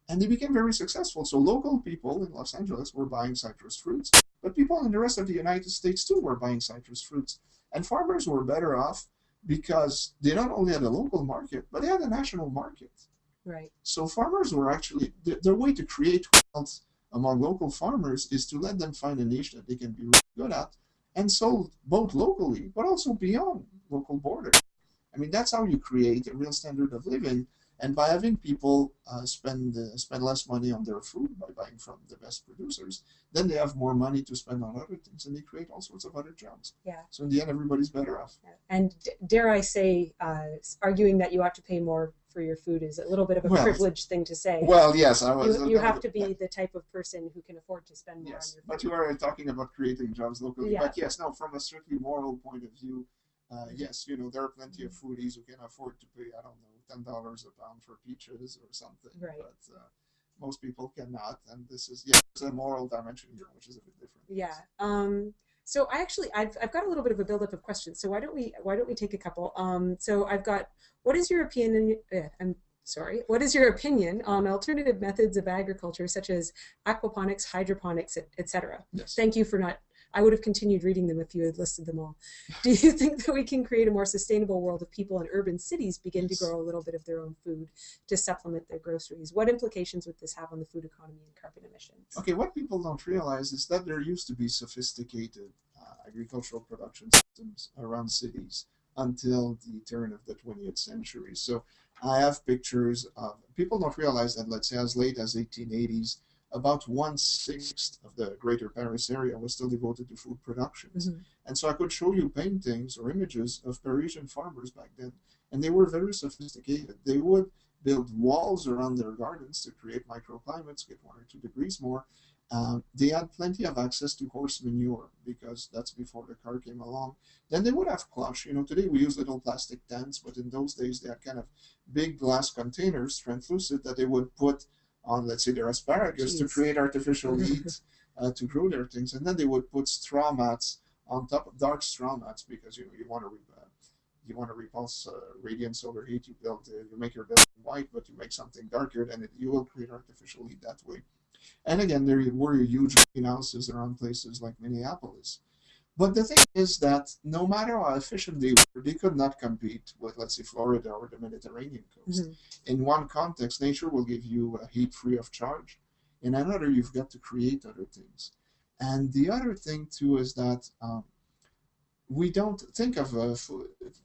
and they became very successful. So local people in Los Angeles were buying citrus fruits, but people in the rest of the United States too were buying citrus fruits, and farmers were better off because they not only had a local market, but they had a national market. Right. So farmers were actually their, their way to create wealth among local farmers is to let them find a niche that they can be really good at and sold both locally but also beyond local borders. I mean that's how you create a real standard of living. And by having people uh, spend uh, spend less money on their food by buying from the best producers, then they have more money to spend on other things, and they create all sorts of other jobs. Yeah. So in the end, everybody's better off. And d- dare I say, uh, arguing that you ought to pay more for your food is a little bit of a Well, privileged thing to say. Well, yes, I was. you, you have to be the type of person who can afford to spend more Yes, on your but you are talking about creating jobs locally. Yeah. But yes, no, from a strictly moral point of view, uh, yes, you know, there are plenty of foodies who can afford to pay, I don't know, ten dollars a pound for peaches or something. Right. But uh, most people cannot, and this is yeah, a moral dimension here, which is a bit different. Yeah. Um, so I actually I've, I've got a little bit of a buildup of questions. So why don't we why don't we take a couple? Um, so I've got what is your opinion? Uh, I'm sorry. What is your opinion on alternative methods of agriculture such as aquaponics, hydroponics, etc.? Yes. Thank you for not I would have continued reading them if you had listed them all. Do you think that we can create a more sustainable world if people in urban cities begin to grow a little bit of their own food to supplement their groceries? What implications would this have on the food economy and carbon emissions? Okay, what people don't realize is that there used to be sophisticated uh, agricultural production systems around cities until the turn of the 20th century. So I have pictures of people don't realize that let's say as late as 1880s about one sixth of the greater Paris area was still devoted to food productions. Mm-hmm. And so I could show you paintings or images of Parisian farmers back then, and they were very sophisticated. They would build walls around their gardens to create microclimates, get one or two degrees more. Um, they had plenty of access to horse manure because that's before the car came along. Then they would have cloche. You know, today we use little plastic tents, but in those days they had kind of big glass containers, translucent, that they would put on, let's say, their asparagus Jeez. to create artificial heat uh, to grow their things. And then they would put straw mats on top of dark straw mats because you you want to uh, you want to repulse uh, radiant solar heat. You build uh, you make your building white, but you make something darker, then it, you will create artificial heat that way. And again, there were huge greenhouses around places like Minneapolis. But the thing is that no matter how efficient they were, they could not compete with, let's say, Florida or the Mediterranean coast. Mm-hmm. In one context, nature will give you a heat free of charge. In another, you've got to create other things. And the other thing too is that um, we don't think of uh,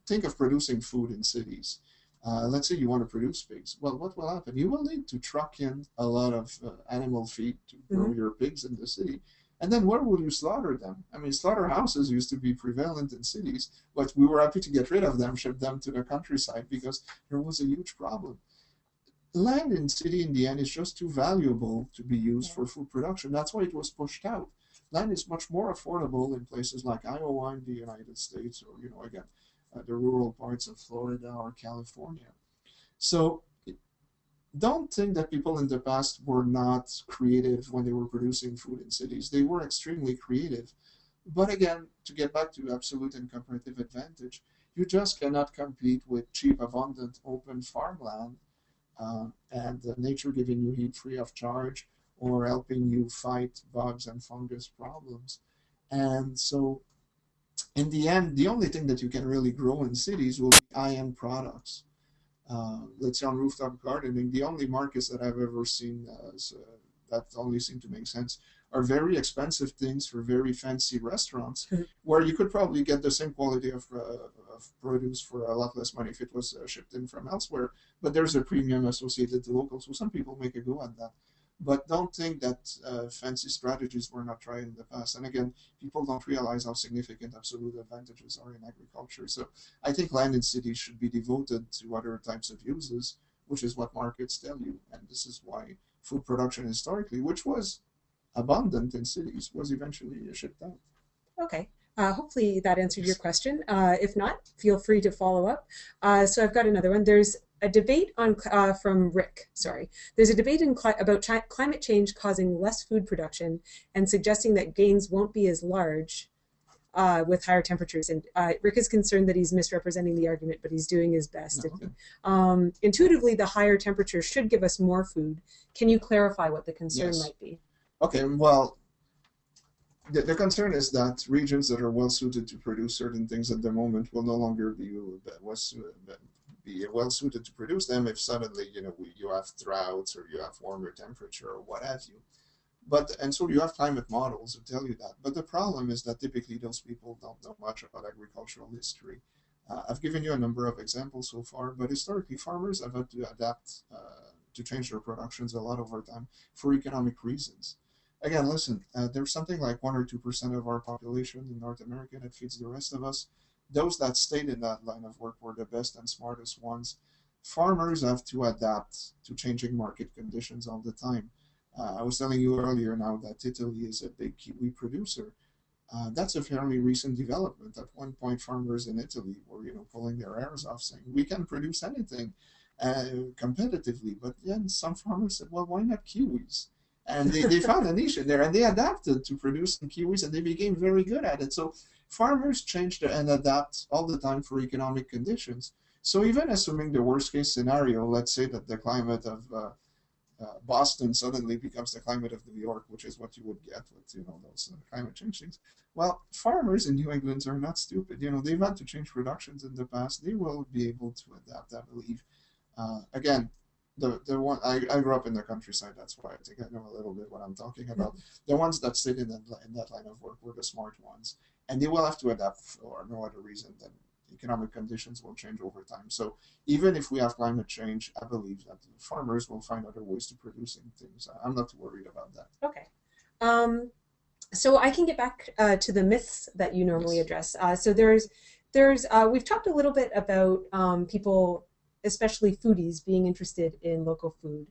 think of producing food in cities. Uh, let's say you want to produce pigs. Well, what will happen? You will need to truck in a lot of uh, animal feed to grow mm-hmm. your pigs in the city. And then where will you slaughter them? I mean, slaughterhouses used to be prevalent in cities, but we were happy to get rid of them, ship them to the countryside because there was a huge problem. Land in city in the end is just too valuable to be used for food production. That's why it was pushed out. Land is much more affordable in places like Iowa in the United States, or you know, again, uh, the rural parts of Florida or California. So don't think that people in the past were not creative when they were producing food in cities. They were extremely creative. But again, to get back to absolute and comparative advantage, you just cannot compete with cheap, abundant, open farmland uh, and uh, nature giving you heat free of charge or helping you fight bugs and fungus problems. And so, in the end, the only thing that you can really grow in cities will be high-end products uh, let's say on rooftop gardening, the only markets that I've ever seen as, uh, that only seem to make sense are very expensive things for very fancy restaurants, hmm. where you could probably get the same quality of, uh, of produce for a lot less money if it was uh, shipped in from elsewhere. But there's a premium associated to local, so some people make a go at that. But don't think that uh, fancy strategies were not tried in the past. And again, people don't realize how significant absolute advantages are in agriculture. So I think land in cities should be devoted to other types of uses, which is what markets tell you. And this is why food production historically, which was abundant in cities, was eventually shipped out. Okay. Uh, hopefully that answered your question. Uh, if not, feel free to follow up. Uh, so I've got another one. There's a debate on uh, from Rick. Sorry, there's a debate in about climate change causing less food production and suggesting that gains won't be as large uh, with higher temperatures. And uh, Rick is concerned that he's misrepresenting the argument, but he's doing his best. okay. um, intuitively, the higher temperature should give us more food. Can you clarify what the concern yes. might be? Okay, well, the, the, concern is that regions that are well suited to produce certain things at the moment will no longer be well, be well suited to produce them if suddenly you know you have droughts or you have warmer temperature or what have you. But and so you have climate models that tell you that. But the problem is that typically those people don't know much about agricultural history. Uh, I've given you a number of examples so far, but historically farmers have had to adapt uh, to change their productions a lot over time for economic reasons. Again, listen, uh, there's something like 1 or 2% of our population in North America that feeds the rest of us those that stayed in that line of work were the best and smartest ones. Farmers have to adapt to changing market conditions all the time. Uh, I was telling you earlier now that Italy is a big kiwi producer. Uh, that's a fairly recent development. At one point, farmers in Italy were, you know, pulling their hairs off, saying, "We can produce anything." uh, competitively. But then some farmers said, well, why not kiwis? And they, they found a niche in there and they adapted to producing kiwis and they became very good at it. So farmers change and adapt all the time for economic conditions. So even assuming the worst case scenario, let's say that the climate of uh, uh, Boston suddenly becomes the climate of New York, which is what you would get with you know those uh, climate change things. Well, farmers in New England are not stupid. You know they've had to change productions in the past. They will be able to adapt, I believe. Uh, again, the the one I, I grew up in the countryside. That's why I think I know a little bit what I'm talking about. The ones that stayed in that, in that line of work were the smart ones, and they will have to adapt for no other reason than economic conditions will change over time. So even if we have climate change, I believe that farmers will find other ways to producing things. I'm not worried about that. Okay. Um, so I can get back uh, to the myths that you normally yes. address. Uh, so there's, there's, uh, we've talked a little bit about um, people, especially foodies, being interested in local food.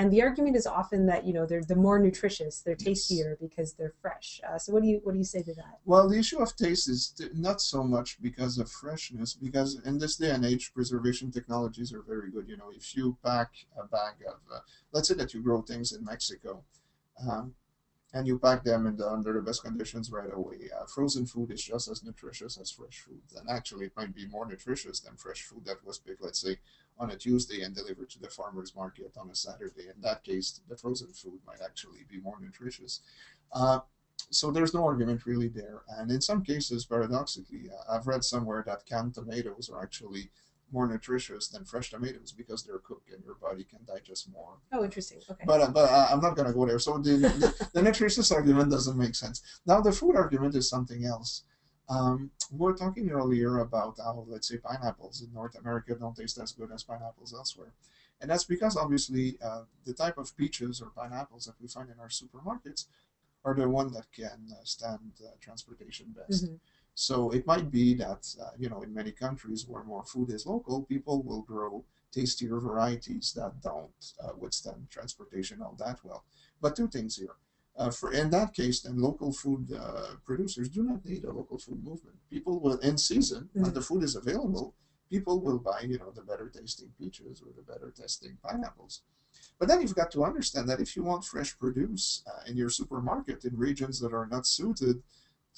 And the argument is often that you know they're the more nutritious, they're tastier because they're fresh. Uh, so what do you what do you say to that? Well, the issue of taste is not so much because of freshness, because in this day and age, preservation technologies are very good. You know, if you pack a bag of, uh, let's say that you grow things in Mexico, um, and you pack them in the, under the best conditions right away. Uh, frozen food is just as nutritious as fresh food, and actually it might be more nutritious than fresh food that was picked, let's say, on a Tuesday and delivered to the farmer's market on a Saturday. In that case, the frozen food might actually be more nutritious. Uh, so there's no argument really there. And in some cases, paradoxically, uh, I've read somewhere that canned tomatoes are actually more nutritious than fresh tomatoes because they're cooked and your body can digest more. Oh, interesting. Okay. But, uh, but uh, I'm not going to go there. So the, the, the nutritious argument doesn't make sense. Now, the food argument is something else. Um, we were talking earlier about how, let's say, pineapples in North America don't taste as good as pineapples elsewhere. And that's because, obviously, uh, the type of peaches or pineapples that we find in our supermarkets are the one that can uh, stand uh, transportation best. Mm-hmm. So it might be that, uh, you know, in many countries where more food is local, people will grow tastier varieties that don't uh, withstand transportation all that well. But two things here. Uh, for in that case, then local food uh, producers do not need a local food movement. People will, in season, mm-hmm. when the food is available, people will buy, you know, the better tasting peaches or the better tasting pineapples. But then you've got to understand that if you want fresh produce uh, in your supermarket in regions that are not suited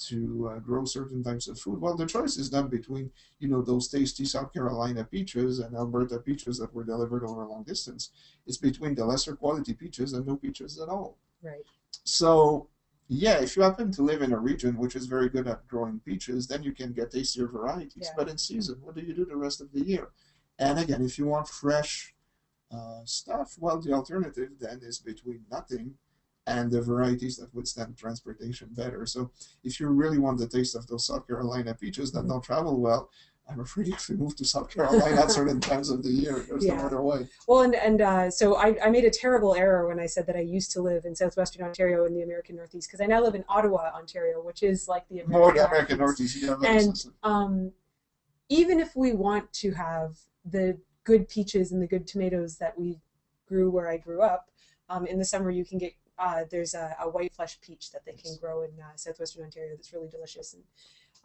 to uh, grow certain types of food, well, the choice is not between, you know, those tasty South Carolina peaches and Elberta peaches that were delivered over a long distance. It's between the lesser quality peaches and no peaches at all. Right. So yeah, if you happen to live in a region which is very good at growing peaches, then you can get tastier varieties. Yeah. But in season, what do you do the rest of the year? And again, if you want fresh uh, stuff, well, the alternative then is between nothing and the varieties that withstand transportation better. So if you really want the taste of those South Carolina peaches that mm-hmm. don't travel well, I'm afraid if we move to South Carolina at certain times of the year, there's yeah. no other way. Well, and and uh, so I, I made a terrible error when I said that I used to live in southwestern Ontario in the American Northeast because I now live in Ottawa, Ontario, which is like the American, More the American Northeast. Yeah, and um, even if we want to have the good peaches and the good tomatoes that we grew where I grew up, um, in the summer you can get uh, there's a, a, white flesh peach that they can grow in uh, southwestern Ontario that's really delicious and.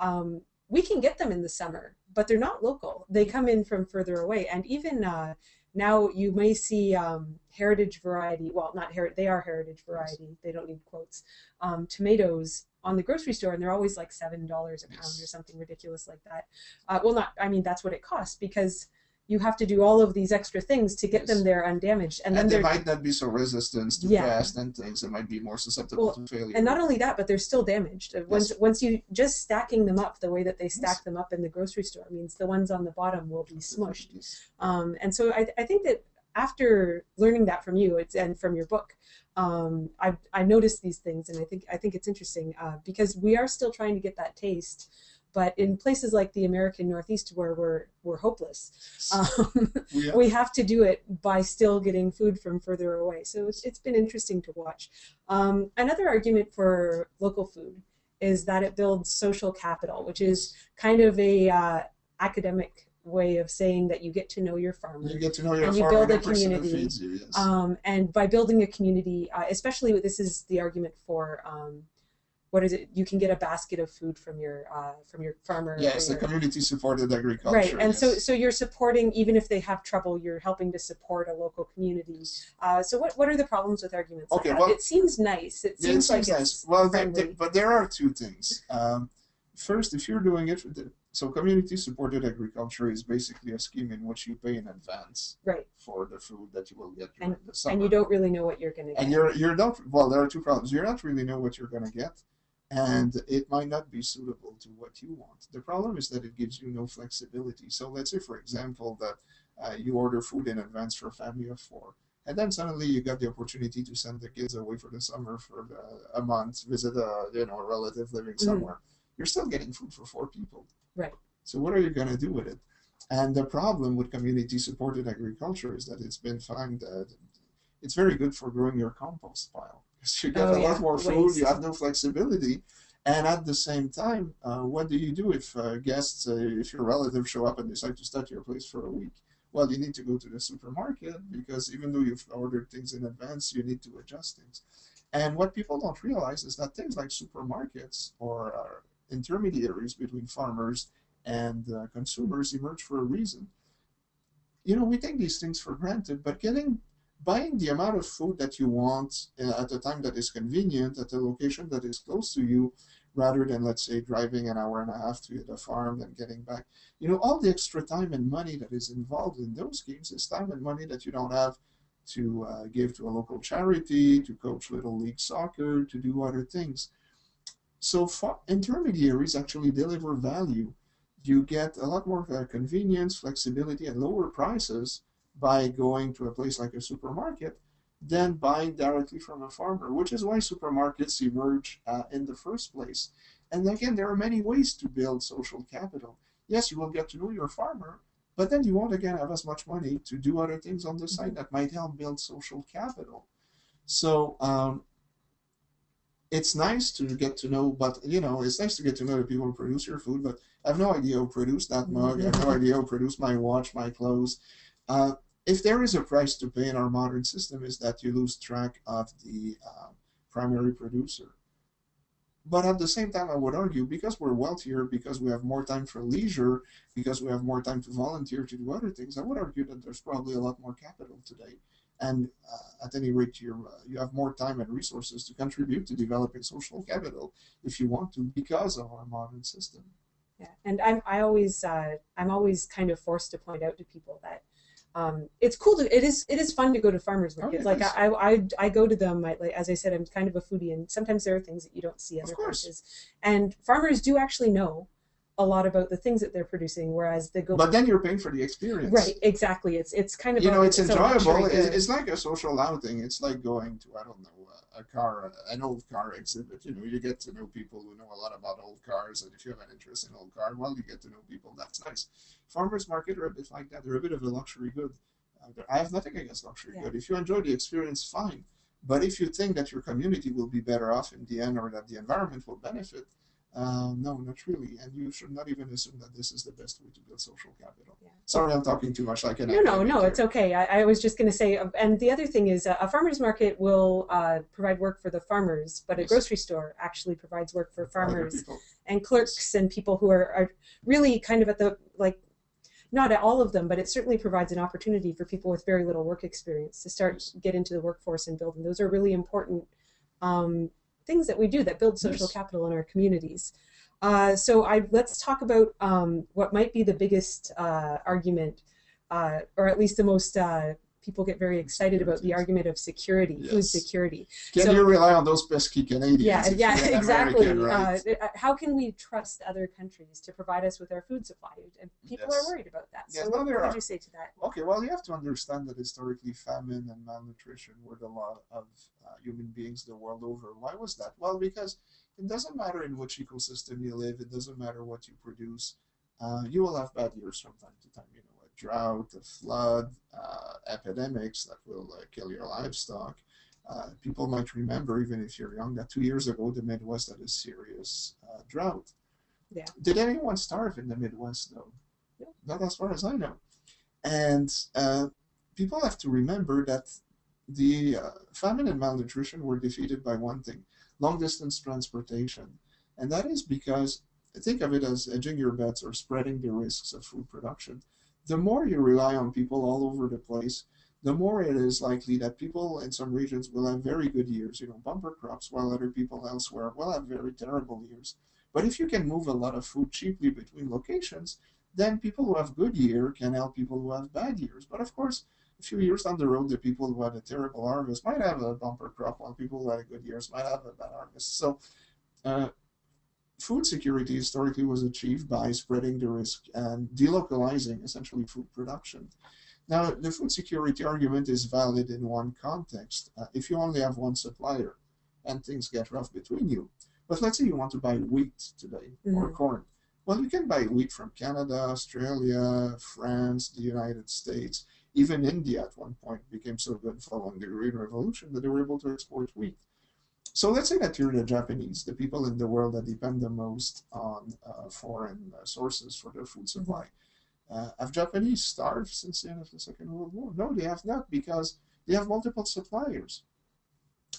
Um, we can get them in the summer, but they're not local. They come in from further away. And even uh, now you may see um, heritage variety, well, not heritage, they are heritage variety, they don't need quotes, um, tomatoes on the grocery store, and they're always like $7 a pound or something ridiculous like that. Uh, well, not, I mean, that's what it costs because you have to do all of these extra things to get yes. them there undamaged. And, and then they might not be so resistant to yeah. pest and things. It might be more susceptible well, to failure. And not only that, but they're still damaged. Yes. Once once you just stacking them up the way that they stack yes. them up in the grocery store means the ones on the bottom will be smushed. Um, and so I, I think that after learning that from you and from your book, um, I I noticed these things, and I think I think it's interesting uh, because we are still trying to get that taste but in places like the American Northeast where we're we're hopeless, um, yeah. we have to do it by still getting food from further away. So it's, it's been interesting to watch. Um, another argument for local food is that it builds social capital, which is kind of a uh, academic way of saying that you get to know your farmer. You get to know your and you build a community. You, yes. um, and by building a community, uh, especially this is the argument for um, what is it? You can get a basket of food from your uh, from your farmer. Yes, the community supported agriculture. right, and so yes. so you're supporting even if they have trouble, you're helping to support a local community. Uh, so what what are the problems with arguments? like Okay, that? well- it seems nice. It Yeah, it seems like seems it's nice. Well, friendly. there- but there are two things. Um, first, if you're doing it, so community supported agriculture is basically a scheme in which you pay in advance right, for the food that you will get during the summer. and you don't really know what you're going to get. and you're you're not well there are two problems you're not really know what you're going to get and it might not be suitable to what you want. The problem is that it gives you no flexibility. So let's say for example that uh, you order food in advance for a family of four and then suddenly you got the opportunity to send the kids away for the summer for the, a month visit a you know a relative living Mhm. somewhere. You're still getting food for four people. Right. so what are you going to do with it? And the problem with community supported agriculture is that it's been found that it's very good for growing your compost pile you get Oh, a yeah, lot more food, waste. you have no flexibility, and at the same time, uh, what do you do if uh, guests, uh, if your relatives show up and decide to stay at your place for a week? Well, you need to go to the supermarket because even though you've ordered things in advance, you need to adjust things. And what people don't realize is that things like supermarkets or uh, intermediaries between farmers and uh, consumers emerge for a reason. You know, we take these things for granted, but getting buying the amount of food that you want uh, at a time that is convenient at a location that is close to you rather than let's say driving an hour and a half to the farm and getting back. You know all the extra time and money that is involved in those games is time and money that you don't have to uh, give to a local charity to coach little league soccer to do other things. So intermediaries actually deliver value. You get a lot more uh, convenience flexibility and lower prices by going to a place like a supermarket than buying directly from a farmer, which is why supermarkets emerge uh, in the first place. And again, there are many ways to build social capital. Yes, you will get to know your farmer, but then you won't again have as much money to do other things on the side that might help build social capital. So um, it's nice to get to know, but you know, it's nice to get to know the people who produce your food, but I have no idea who produced that mug. I have no idea who produced my watch, my clothes. Uh, if there is a price to pay in our modern system, is that you lose track of the uh, primary producer. But at the same time, I would argue because we're wealthier, because we have more time for leisure, because we have more time to volunteer to do other things, I would argue that there's probably a lot more capital today. And uh, at any rate, you uh, you have more time and resources to contribute to developing social capital if you want to, because of our modern system. Yeah, and I'm I always uh, I'm always kind of forced to point out to people that um, it's cool to it is it is fun to go to farmers Oh, markets. yeah, like. I, I I go to them. I, like as I said, I'm kind of a foodie, and sometimes there are things that you don't see other places. And farmers do actually know a lot about the things that they're producing, whereas they go But then you're paying for the experience. right exactly. It's it's kind of you know it's luxury enjoyable It- good. it's like a social outing it's like going to i don't know a, a car an old car exhibit you know you get to know people who know a lot about old cars and if you have an interest in old car well you get to know people that's nice farmers market are a bit like that they're a bit of a luxury good uh, i have nothing against luxury Yeah. good if you enjoy the experience fine but if you think that your community will be better off in the end or that the environment will benefit uh, no, not really. And you should not even assume that this is the best way to build social capital. Yeah. Sorry, I'm talking too much. Like an No, no, no, here. it's okay. I, I was just going to say, uh, and the other thing is, uh, a farmers market will uh, provide work for the farmers, but a grocery store actually provides work for farmers and clerks and people who are, are really kind of at the like, not at all of them, but it certainly provides an opportunity for people with very little work experience to start Yes. get into the workforce and build. And those are really important um, things that we do that build social Yes. capital in our communities. Uh, so I let's talk about um, what might be the biggest uh, argument, uh, or at least the most uh, people get very excited about the argument of security, food Yes. security. Can So- you rely on those pesky Canadians? Yeah, yeah, exactly. American, right? Uh, uh, how can we trust other countries to provide us with our food supply? And people Yes. are worried about that. So Yes, what, no, what would you say to that? Okay, well, you have to understand that historically famine and malnutrition were the lot of uh, human beings the world over. Why was that? Well, because it doesn't matter in which ecosystem you live, it doesn't matter what you produce. Uh, you will have bad years from time to time. You know, drought, a flood, uh, epidemics that will uh, kill your livestock. Uh, people might remember, even if you're young, that two years ago the Midwest had a serious uh, drought. Yeah. Did anyone starve in the Midwest, though? No. Not as far as I know. And uh, people have to remember that the uh, famine and malnutrition were defeated by one thing long distance transportation. And that is because think of it as hedging your bets or spreading the risks of food production. The more you rely on people all over the place, the more it is likely that people in some regions will have very good years, you know, bumper crops, while other people elsewhere will have very terrible years. But if you can move a lot of food cheaply between locations, then people who have good year can help people who have bad years. But of course, a few years down the road, the people who had a terrible harvest might have a bumper crop, while people who had good years might have a bad harvest. So, uh, food security historically was achieved by spreading the risk and delocalizing essentially food production. Now, the food security argument is valid in one context. Uh, if you only have one supplier and things get rough between you, but let's say you want to buy wheat today mm -hmm. or mm-hmm. corn. Well, you can buy wheat from Canada, Australia, France, the United States. Even India at one point became so good following the Green Revolution that they were able to export wheat. So let's say that you're the Japanese, the people in the world that depend the most on uh, foreign uh, sources for their food mm-hmm. supply. Uh, have Japanese starved since the end of the Second World War? No, they have not because they have multiple suppliers.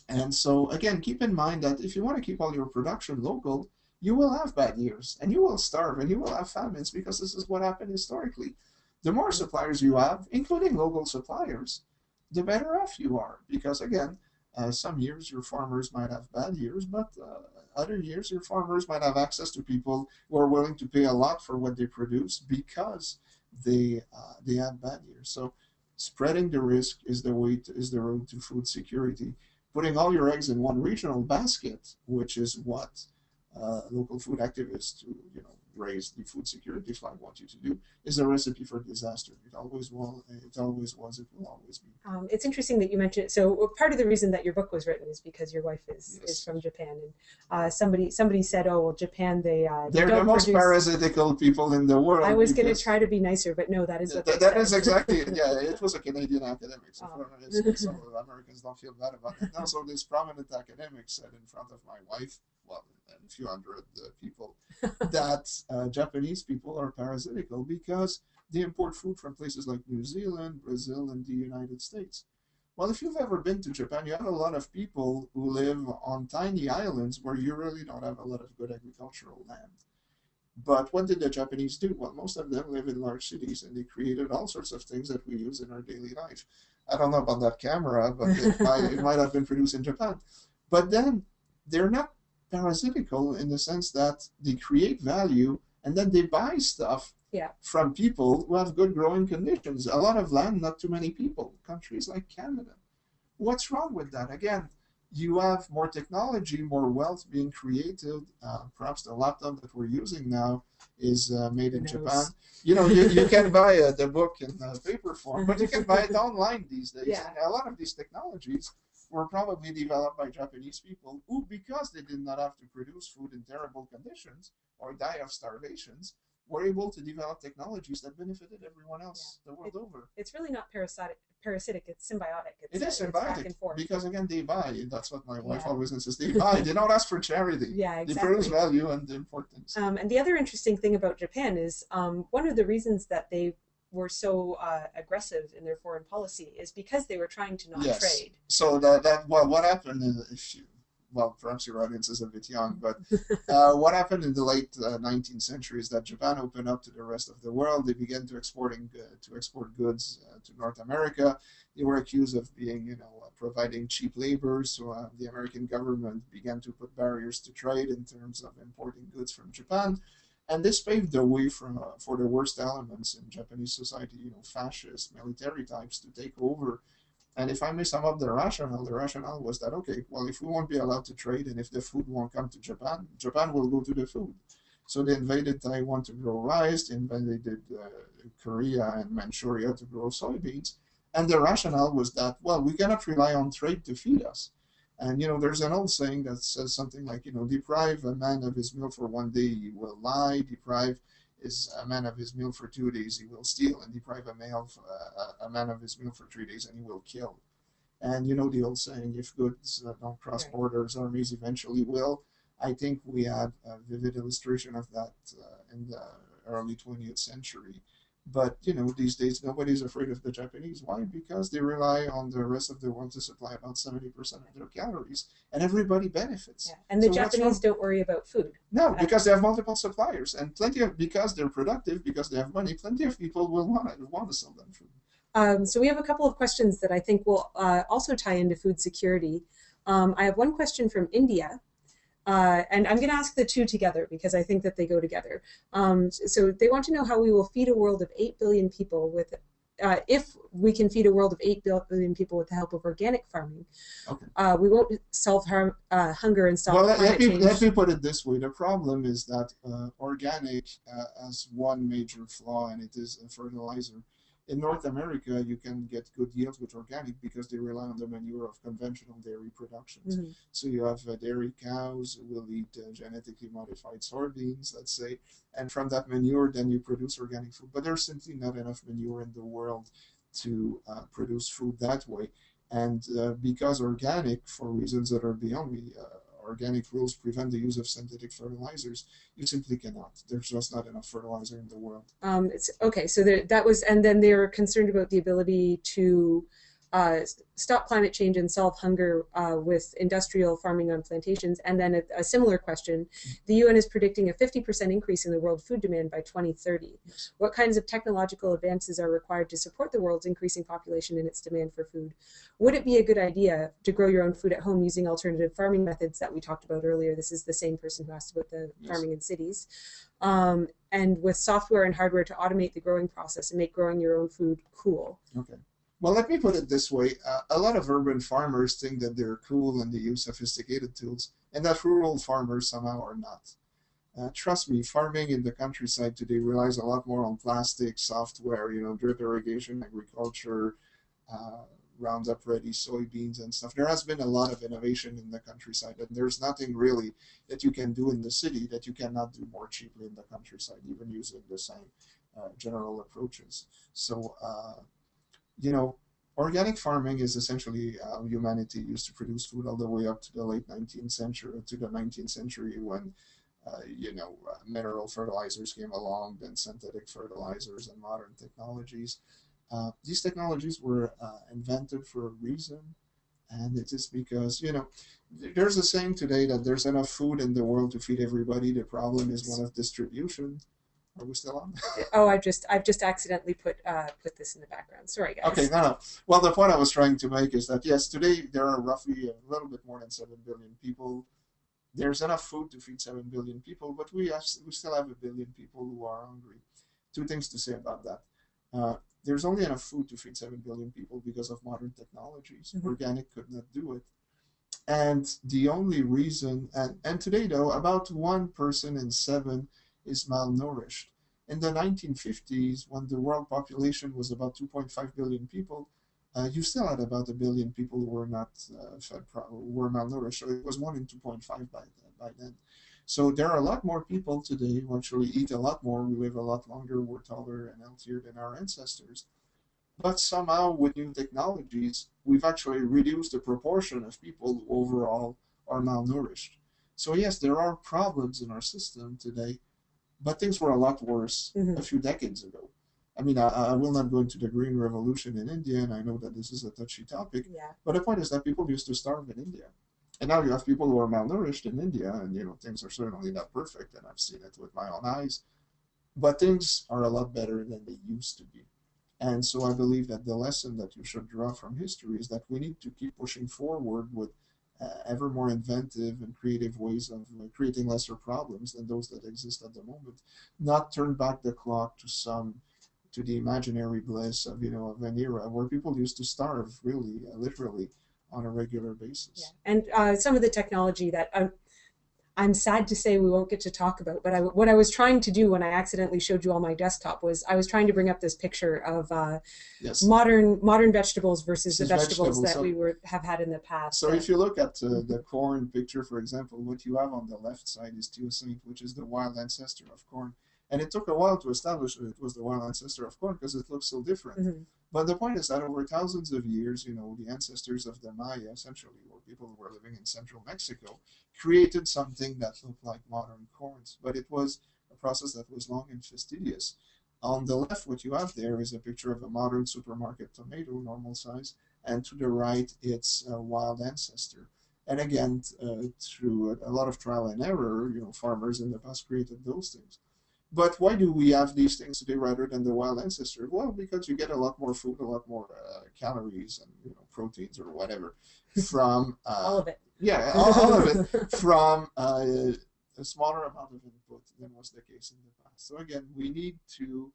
And so again, keep in mind that if you want to keep all your production local, you will have bad years and you will starve and you will have famines because this is what happened historically. The more suppliers you have, including local suppliers, the better off you are because again, uh, some years your farmers might have bad years, but uh, other years your farmers might have access to people who are willing to pay a lot for what they produce because they uh, they had bad years. So spreading the risk is the way to, is the road to food security. Putting all your eggs in one regional basket, which is what uh, local food activists who you know raise the food security flag want you to do is a recipe for disaster. It always will. It always was. It will always be. Um, it's interesting that you mentioned it. So part of the reason that your book was written is because your wife is, yes. is from Japan, and uh, somebody somebody said, "Oh well, Japan they uh, they're the most produce... parasitical people in the world." I was going to try to be nicer, but no, that is what that, is exactly yeah. It was a Canadian academic, so, oh. so Americans don't feel bad about it. Now, so this prominent academic said in front of my wife, well, and a few hundred uh, people, that uh, Japanese people are parasitical because they import food from places like New Zealand, Brazil, and the United States. Well, if you've ever been to Japan, you have a lot of people who live on tiny islands where you really don't have a lot of good agricultural land. But what did the Japanese do? Well, most of them live in large cities and they created all sorts of things that we use in our daily life. I don't know about that camera, but it, might, it might have been produced in Japan. But then they're not parasitical in the sense that they create value and then they buy stuff yeah. from people who have good growing conditions. A lot of land, not too many people. Countries like Canada. What's wrong with that? Again, you have more technology, more wealth being created. Uh, perhaps the laptop that we're using now is uh, made in Japan. You know, you, you can buy uh, the book in uh, paper form, but you can buy it online these days. Yeah. And a lot of these technologies were probably developed by Japanese people who, because they did not have to produce food in terrible conditions or die of starvations, were able to develop technologies that benefited everyone else yeah. the world it, over. It's really not parasitic, parasitic it's symbiotic. It's, it is symbiotic because again they buy. That's what my wife yeah. always insists. They buy. they don't ask for charity. Yeah, exactly. They produce value and importance. Um, and the other interesting thing about Japan is um, one of the reasons that they were so uh, aggressive in their foreign policy is because they were trying to not yes. trade. So that, that well, what happened in if you, well, perhaps your audience is a bit young, but uh, what happened in the late uh, 19th century is that Japan opened up to the rest of the world. They began to exporting uh, to export goods uh, to North America. They were accused of being, you know, uh, providing cheap labor. So the American government began to put barriers to trade in terms of importing goods from Japan. And this paved the way for, uh, for the worst elements in Japanese society, you know, fascist, military types to take over. And if I may sum up the rationale, the rationale was that, okay, well, if we won't be allowed to trade and if the food won't come to Japan, Japan will go to the food. So they invaded Taiwan to grow rice, they invaded uh, Korea and Manchuria to grow soybeans. And the rationale was that, well, we cannot rely on trade to feed us. And, you know, there's an old saying that says something like, you know, deprive a man of his meal for one day, he will lie. Deprive is a man of his meal for two days, he will steal. And deprive a, male, uh, a man of his meal for three days, and he will kill. And, you know, the old saying, if goods uh, don't cross borders, armies eventually will. I think we had a vivid illustration of that uh, in the early 20th century But you know, these days nobody's afraid of the Japanese. Why? Because they rely on the rest of the world to supply about seventy percent of their calories, and everybody benefits. Yeah. And the So Japanese don't worry about food. No, because they have multiple suppliers, and plenty of because they're productive, because they have money. Plenty of people will want to want to sell them food. Um, so we have a couple of questions that I think will uh, also tie into food security. Um, I have one question from India, uh, and I'm going to ask the two together because I think that they go together. Um, so they want to know how we will feed a world of 8 billion people with, uh, if we can feed a world of 8 billion people with the help of organic farming. Okay. Uh, we won't solve harm, uh, hunger and stop well, let, climate let me change. let me put it this way: the problem is that uh, organic uh, has one major flaw, and it is a fertilizer. In North America, you can get good yields with organic because they rely on the manure of conventional dairy productions. Mhm. So you have uh, dairy cows who will eat uh, genetically modified soybeans, let's say, and from that manure, then you produce organic food. But there's simply not enough manure in the world to uh, produce food that way. And uh, because organic, for reasons that are beyond me, uh, organic rules prevent the use of synthetic fertilizers, you simply cannot. There's just not enough fertilizer in the world. Um, it's okay. So there, that was, and then they're concerned about the ability to uh, stop climate change and solve hunger uh, with industrial farming on plantations. And then a, a similar question: the UN is predicting a 50% increase in the world food demand by 2030. Yes. What kinds of technological advances are required to support the world's increasing population and its demand for food? Would it be a good idea to grow your own food at home using alternative farming methods that we talked about earlier? This is the same person who asked about the Yes. farming in cities um, and with software and hardware to automate the growing process and make growing your own food cool. Okay. Well, let me put it this way. Uh, a lot of urban farmers think that they're cool and they use sophisticated tools, and that rural farmers somehow are not. Uh, trust me, farming in the countryside today relies a lot more on plastic, software, you know, drip irrigation, agriculture, uh, Roundup ready soybeans and stuff. There has been a lot of innovation in the countryside, and there's nothing really that you can do in the city that you cannot do more cheaply in the countryside, even using the same uh, general approaches. So, uh, you know, organic farming is essentially how humanity used to produce food all the way up to the late 19th century, to the 19th century when, uh, you know, uh, mineral fertilizers came along, then synthetic fertilizers and modern technologies. Uh, these technologies were uh, invented for a reason, and it is because, you know, there's a saying today that there's enough food in the world to feed everybody. The problem is one of distribution. Are we still on? Oh, I've just I've just accidentally put uh, put this in the background. Sorry, guys. Okay, no, no. Well, the point I was trying to make is that yes, today there are roughly a little bit more than seven billion people. There's enough food to feed seven billion people, but we have, we still have a billion people who are hungry. Two things to say about that. Uh, there's only enough food to feed seven billion people because of modern technologies. Mhm. Organic could not do it. And the only reason, and, and today though, about one person in seven is malnourished. In the 1950s, when the world population was about 2.5 billion people, uh, you still had about a billion people who were not uh, fed, were malnourished. So it was one in 2.5 by then, by then. So there are a lot more people today who actually eat a lot more. We live a lot longer. We're taller and healthier than our ancestors. But somehow, with new technologies, we've actually reduced the proportion of people who overall are malnourished. So yes, there are problems in our system today, but things were a lot worse Mhm. a few decades ago. I mean, I, I will not go into the Green Revolution in India, and I know that this is a touchy topic, Yeah. but the point is that people used to starve in India. And now you have people who are malnourished in India, and you know things are certainly not perfect, and I've seen it with my own eyes. But things are a lot better than they used to be. And so I believe that the lesson that you should draw from history is that we need to keep pushing forward with ever more inventive and creative ways of uh, creating lesser problems than those that exist at the moment. Not turn back the clock to some to the imaginary bliss of you know of an era where people used to starve really uh, literally on a regular basis. Yeah. And uh, some of the technology that I'm, sad to say we won't get to talk about, but I, what I was trying to do when I accidentally showed you all my desktop was I was trying to bring up this picture of uh, Yes. modern modern vegetables versus the vegetables, vegetables, that so- we were have had in the past. So Uh, if you look at uh, the corn picture, for example, what you have on the left side is teosinte, which is the wild ancestor of corn. And it took a while to establish that it was the wild ancestor of corn because it looks so different. mhm. But the point is that over thousands of years, you know, the ancestors of the Maya, essentially, or people who were living in central Mexico, created something that looked like modern corns. But it was a process that was long and fastidious. On the left, what you have there is a picture of a modern supermarket tomato, normal size, and to the right, it's a wild ancestor. And again, uh, through a, a lot of trial and error, you know, farmers in the past created those things. But why do we have these things today rather than the wild ancestor? Well, because you get a lot more food, a lot more uh, calories and you know proteins or whatever from uh, all of it. Yeah, all, all of it from uh, a smaller amount of input than was the case in the past. So again, we need to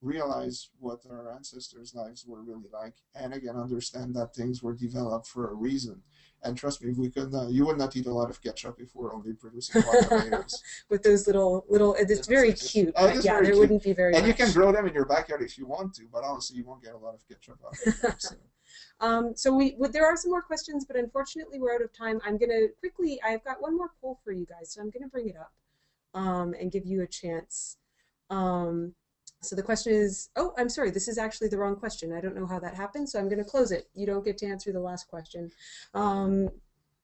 realize what our ancestors' lives were really like, and again understand that things were developed for a reason. And trust me, we could not, you would not eat a lot of ketchup if we're only producing tomatoes. With those little little, it's very cute. Uh, yeah, very there cute. wouldn't be very. And much. you can grow them in your backyard if you want to, but honestly, you won't get a lot of ketchup out of them. So. Um, so we, there are some more questions, but unfortunately we're out of time. I'm going to quickly, I've got one more poll for you guys, so I'm going to bring it up um, and give you a chance. Um, so the question is, oh, I'm sorry, this is actually the wrong question. I don't know how that happened, so I'm going to close it. You don't get to answer the last question. Um,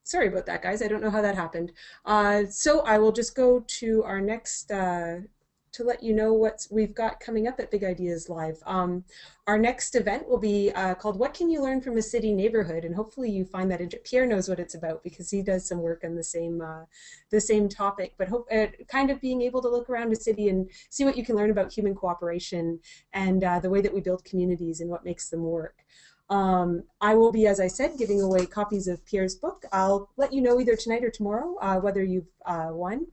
sorry about that, guys. I don't know how that happened. Uh, so I will just go to our next uh, to let you know what we've got coming up at Big Ideas Live. Um, our next event will be uh, called What Can You Learn from a City Neighborhood? And hopefully you find that Pierre knows what it's about because he does some work on the same uh, the same topic. But hope, uh, kind of being able to look around a city and see what you can learn about human cooperation and uh, the way that we build communities and what makes them work. Um, I will be, as I said, giving away copies of Pierre's book. I'll let you know either tonight or tomorrow uh, whether you've uh, won.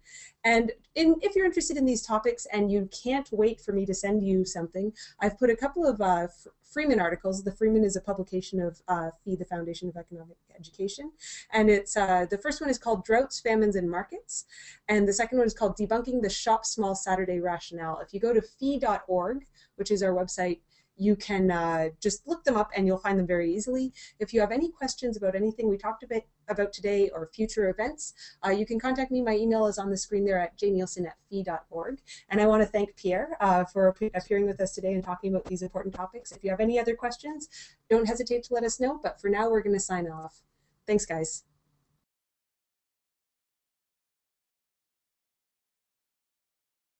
And in, if you're interested in these topics and you can't wait for me to send you something, I've put a couple of uh, Freeman articles. The Freeman is a publication of uh, FEE, the Foundation of Economic Education. And it's uh, the first one is called Droughts, Famines, and Markets. And the second one is called Debunking the Shop Small Saturday Rationale. If you go to fee.org, which is our website, you can uh, just look them up and you'll find them very easily. If you have any questions about anything we talked about, about today or future events, uh, you can contact me. My email is on the screen there at jnielsen at fee.org. And I want to thank Pierre uh, for appearing with us today and talking about these important topics. If you have any other questions, don't hesitate to let us know. But for now, we're going to sign off. Thanks, guys.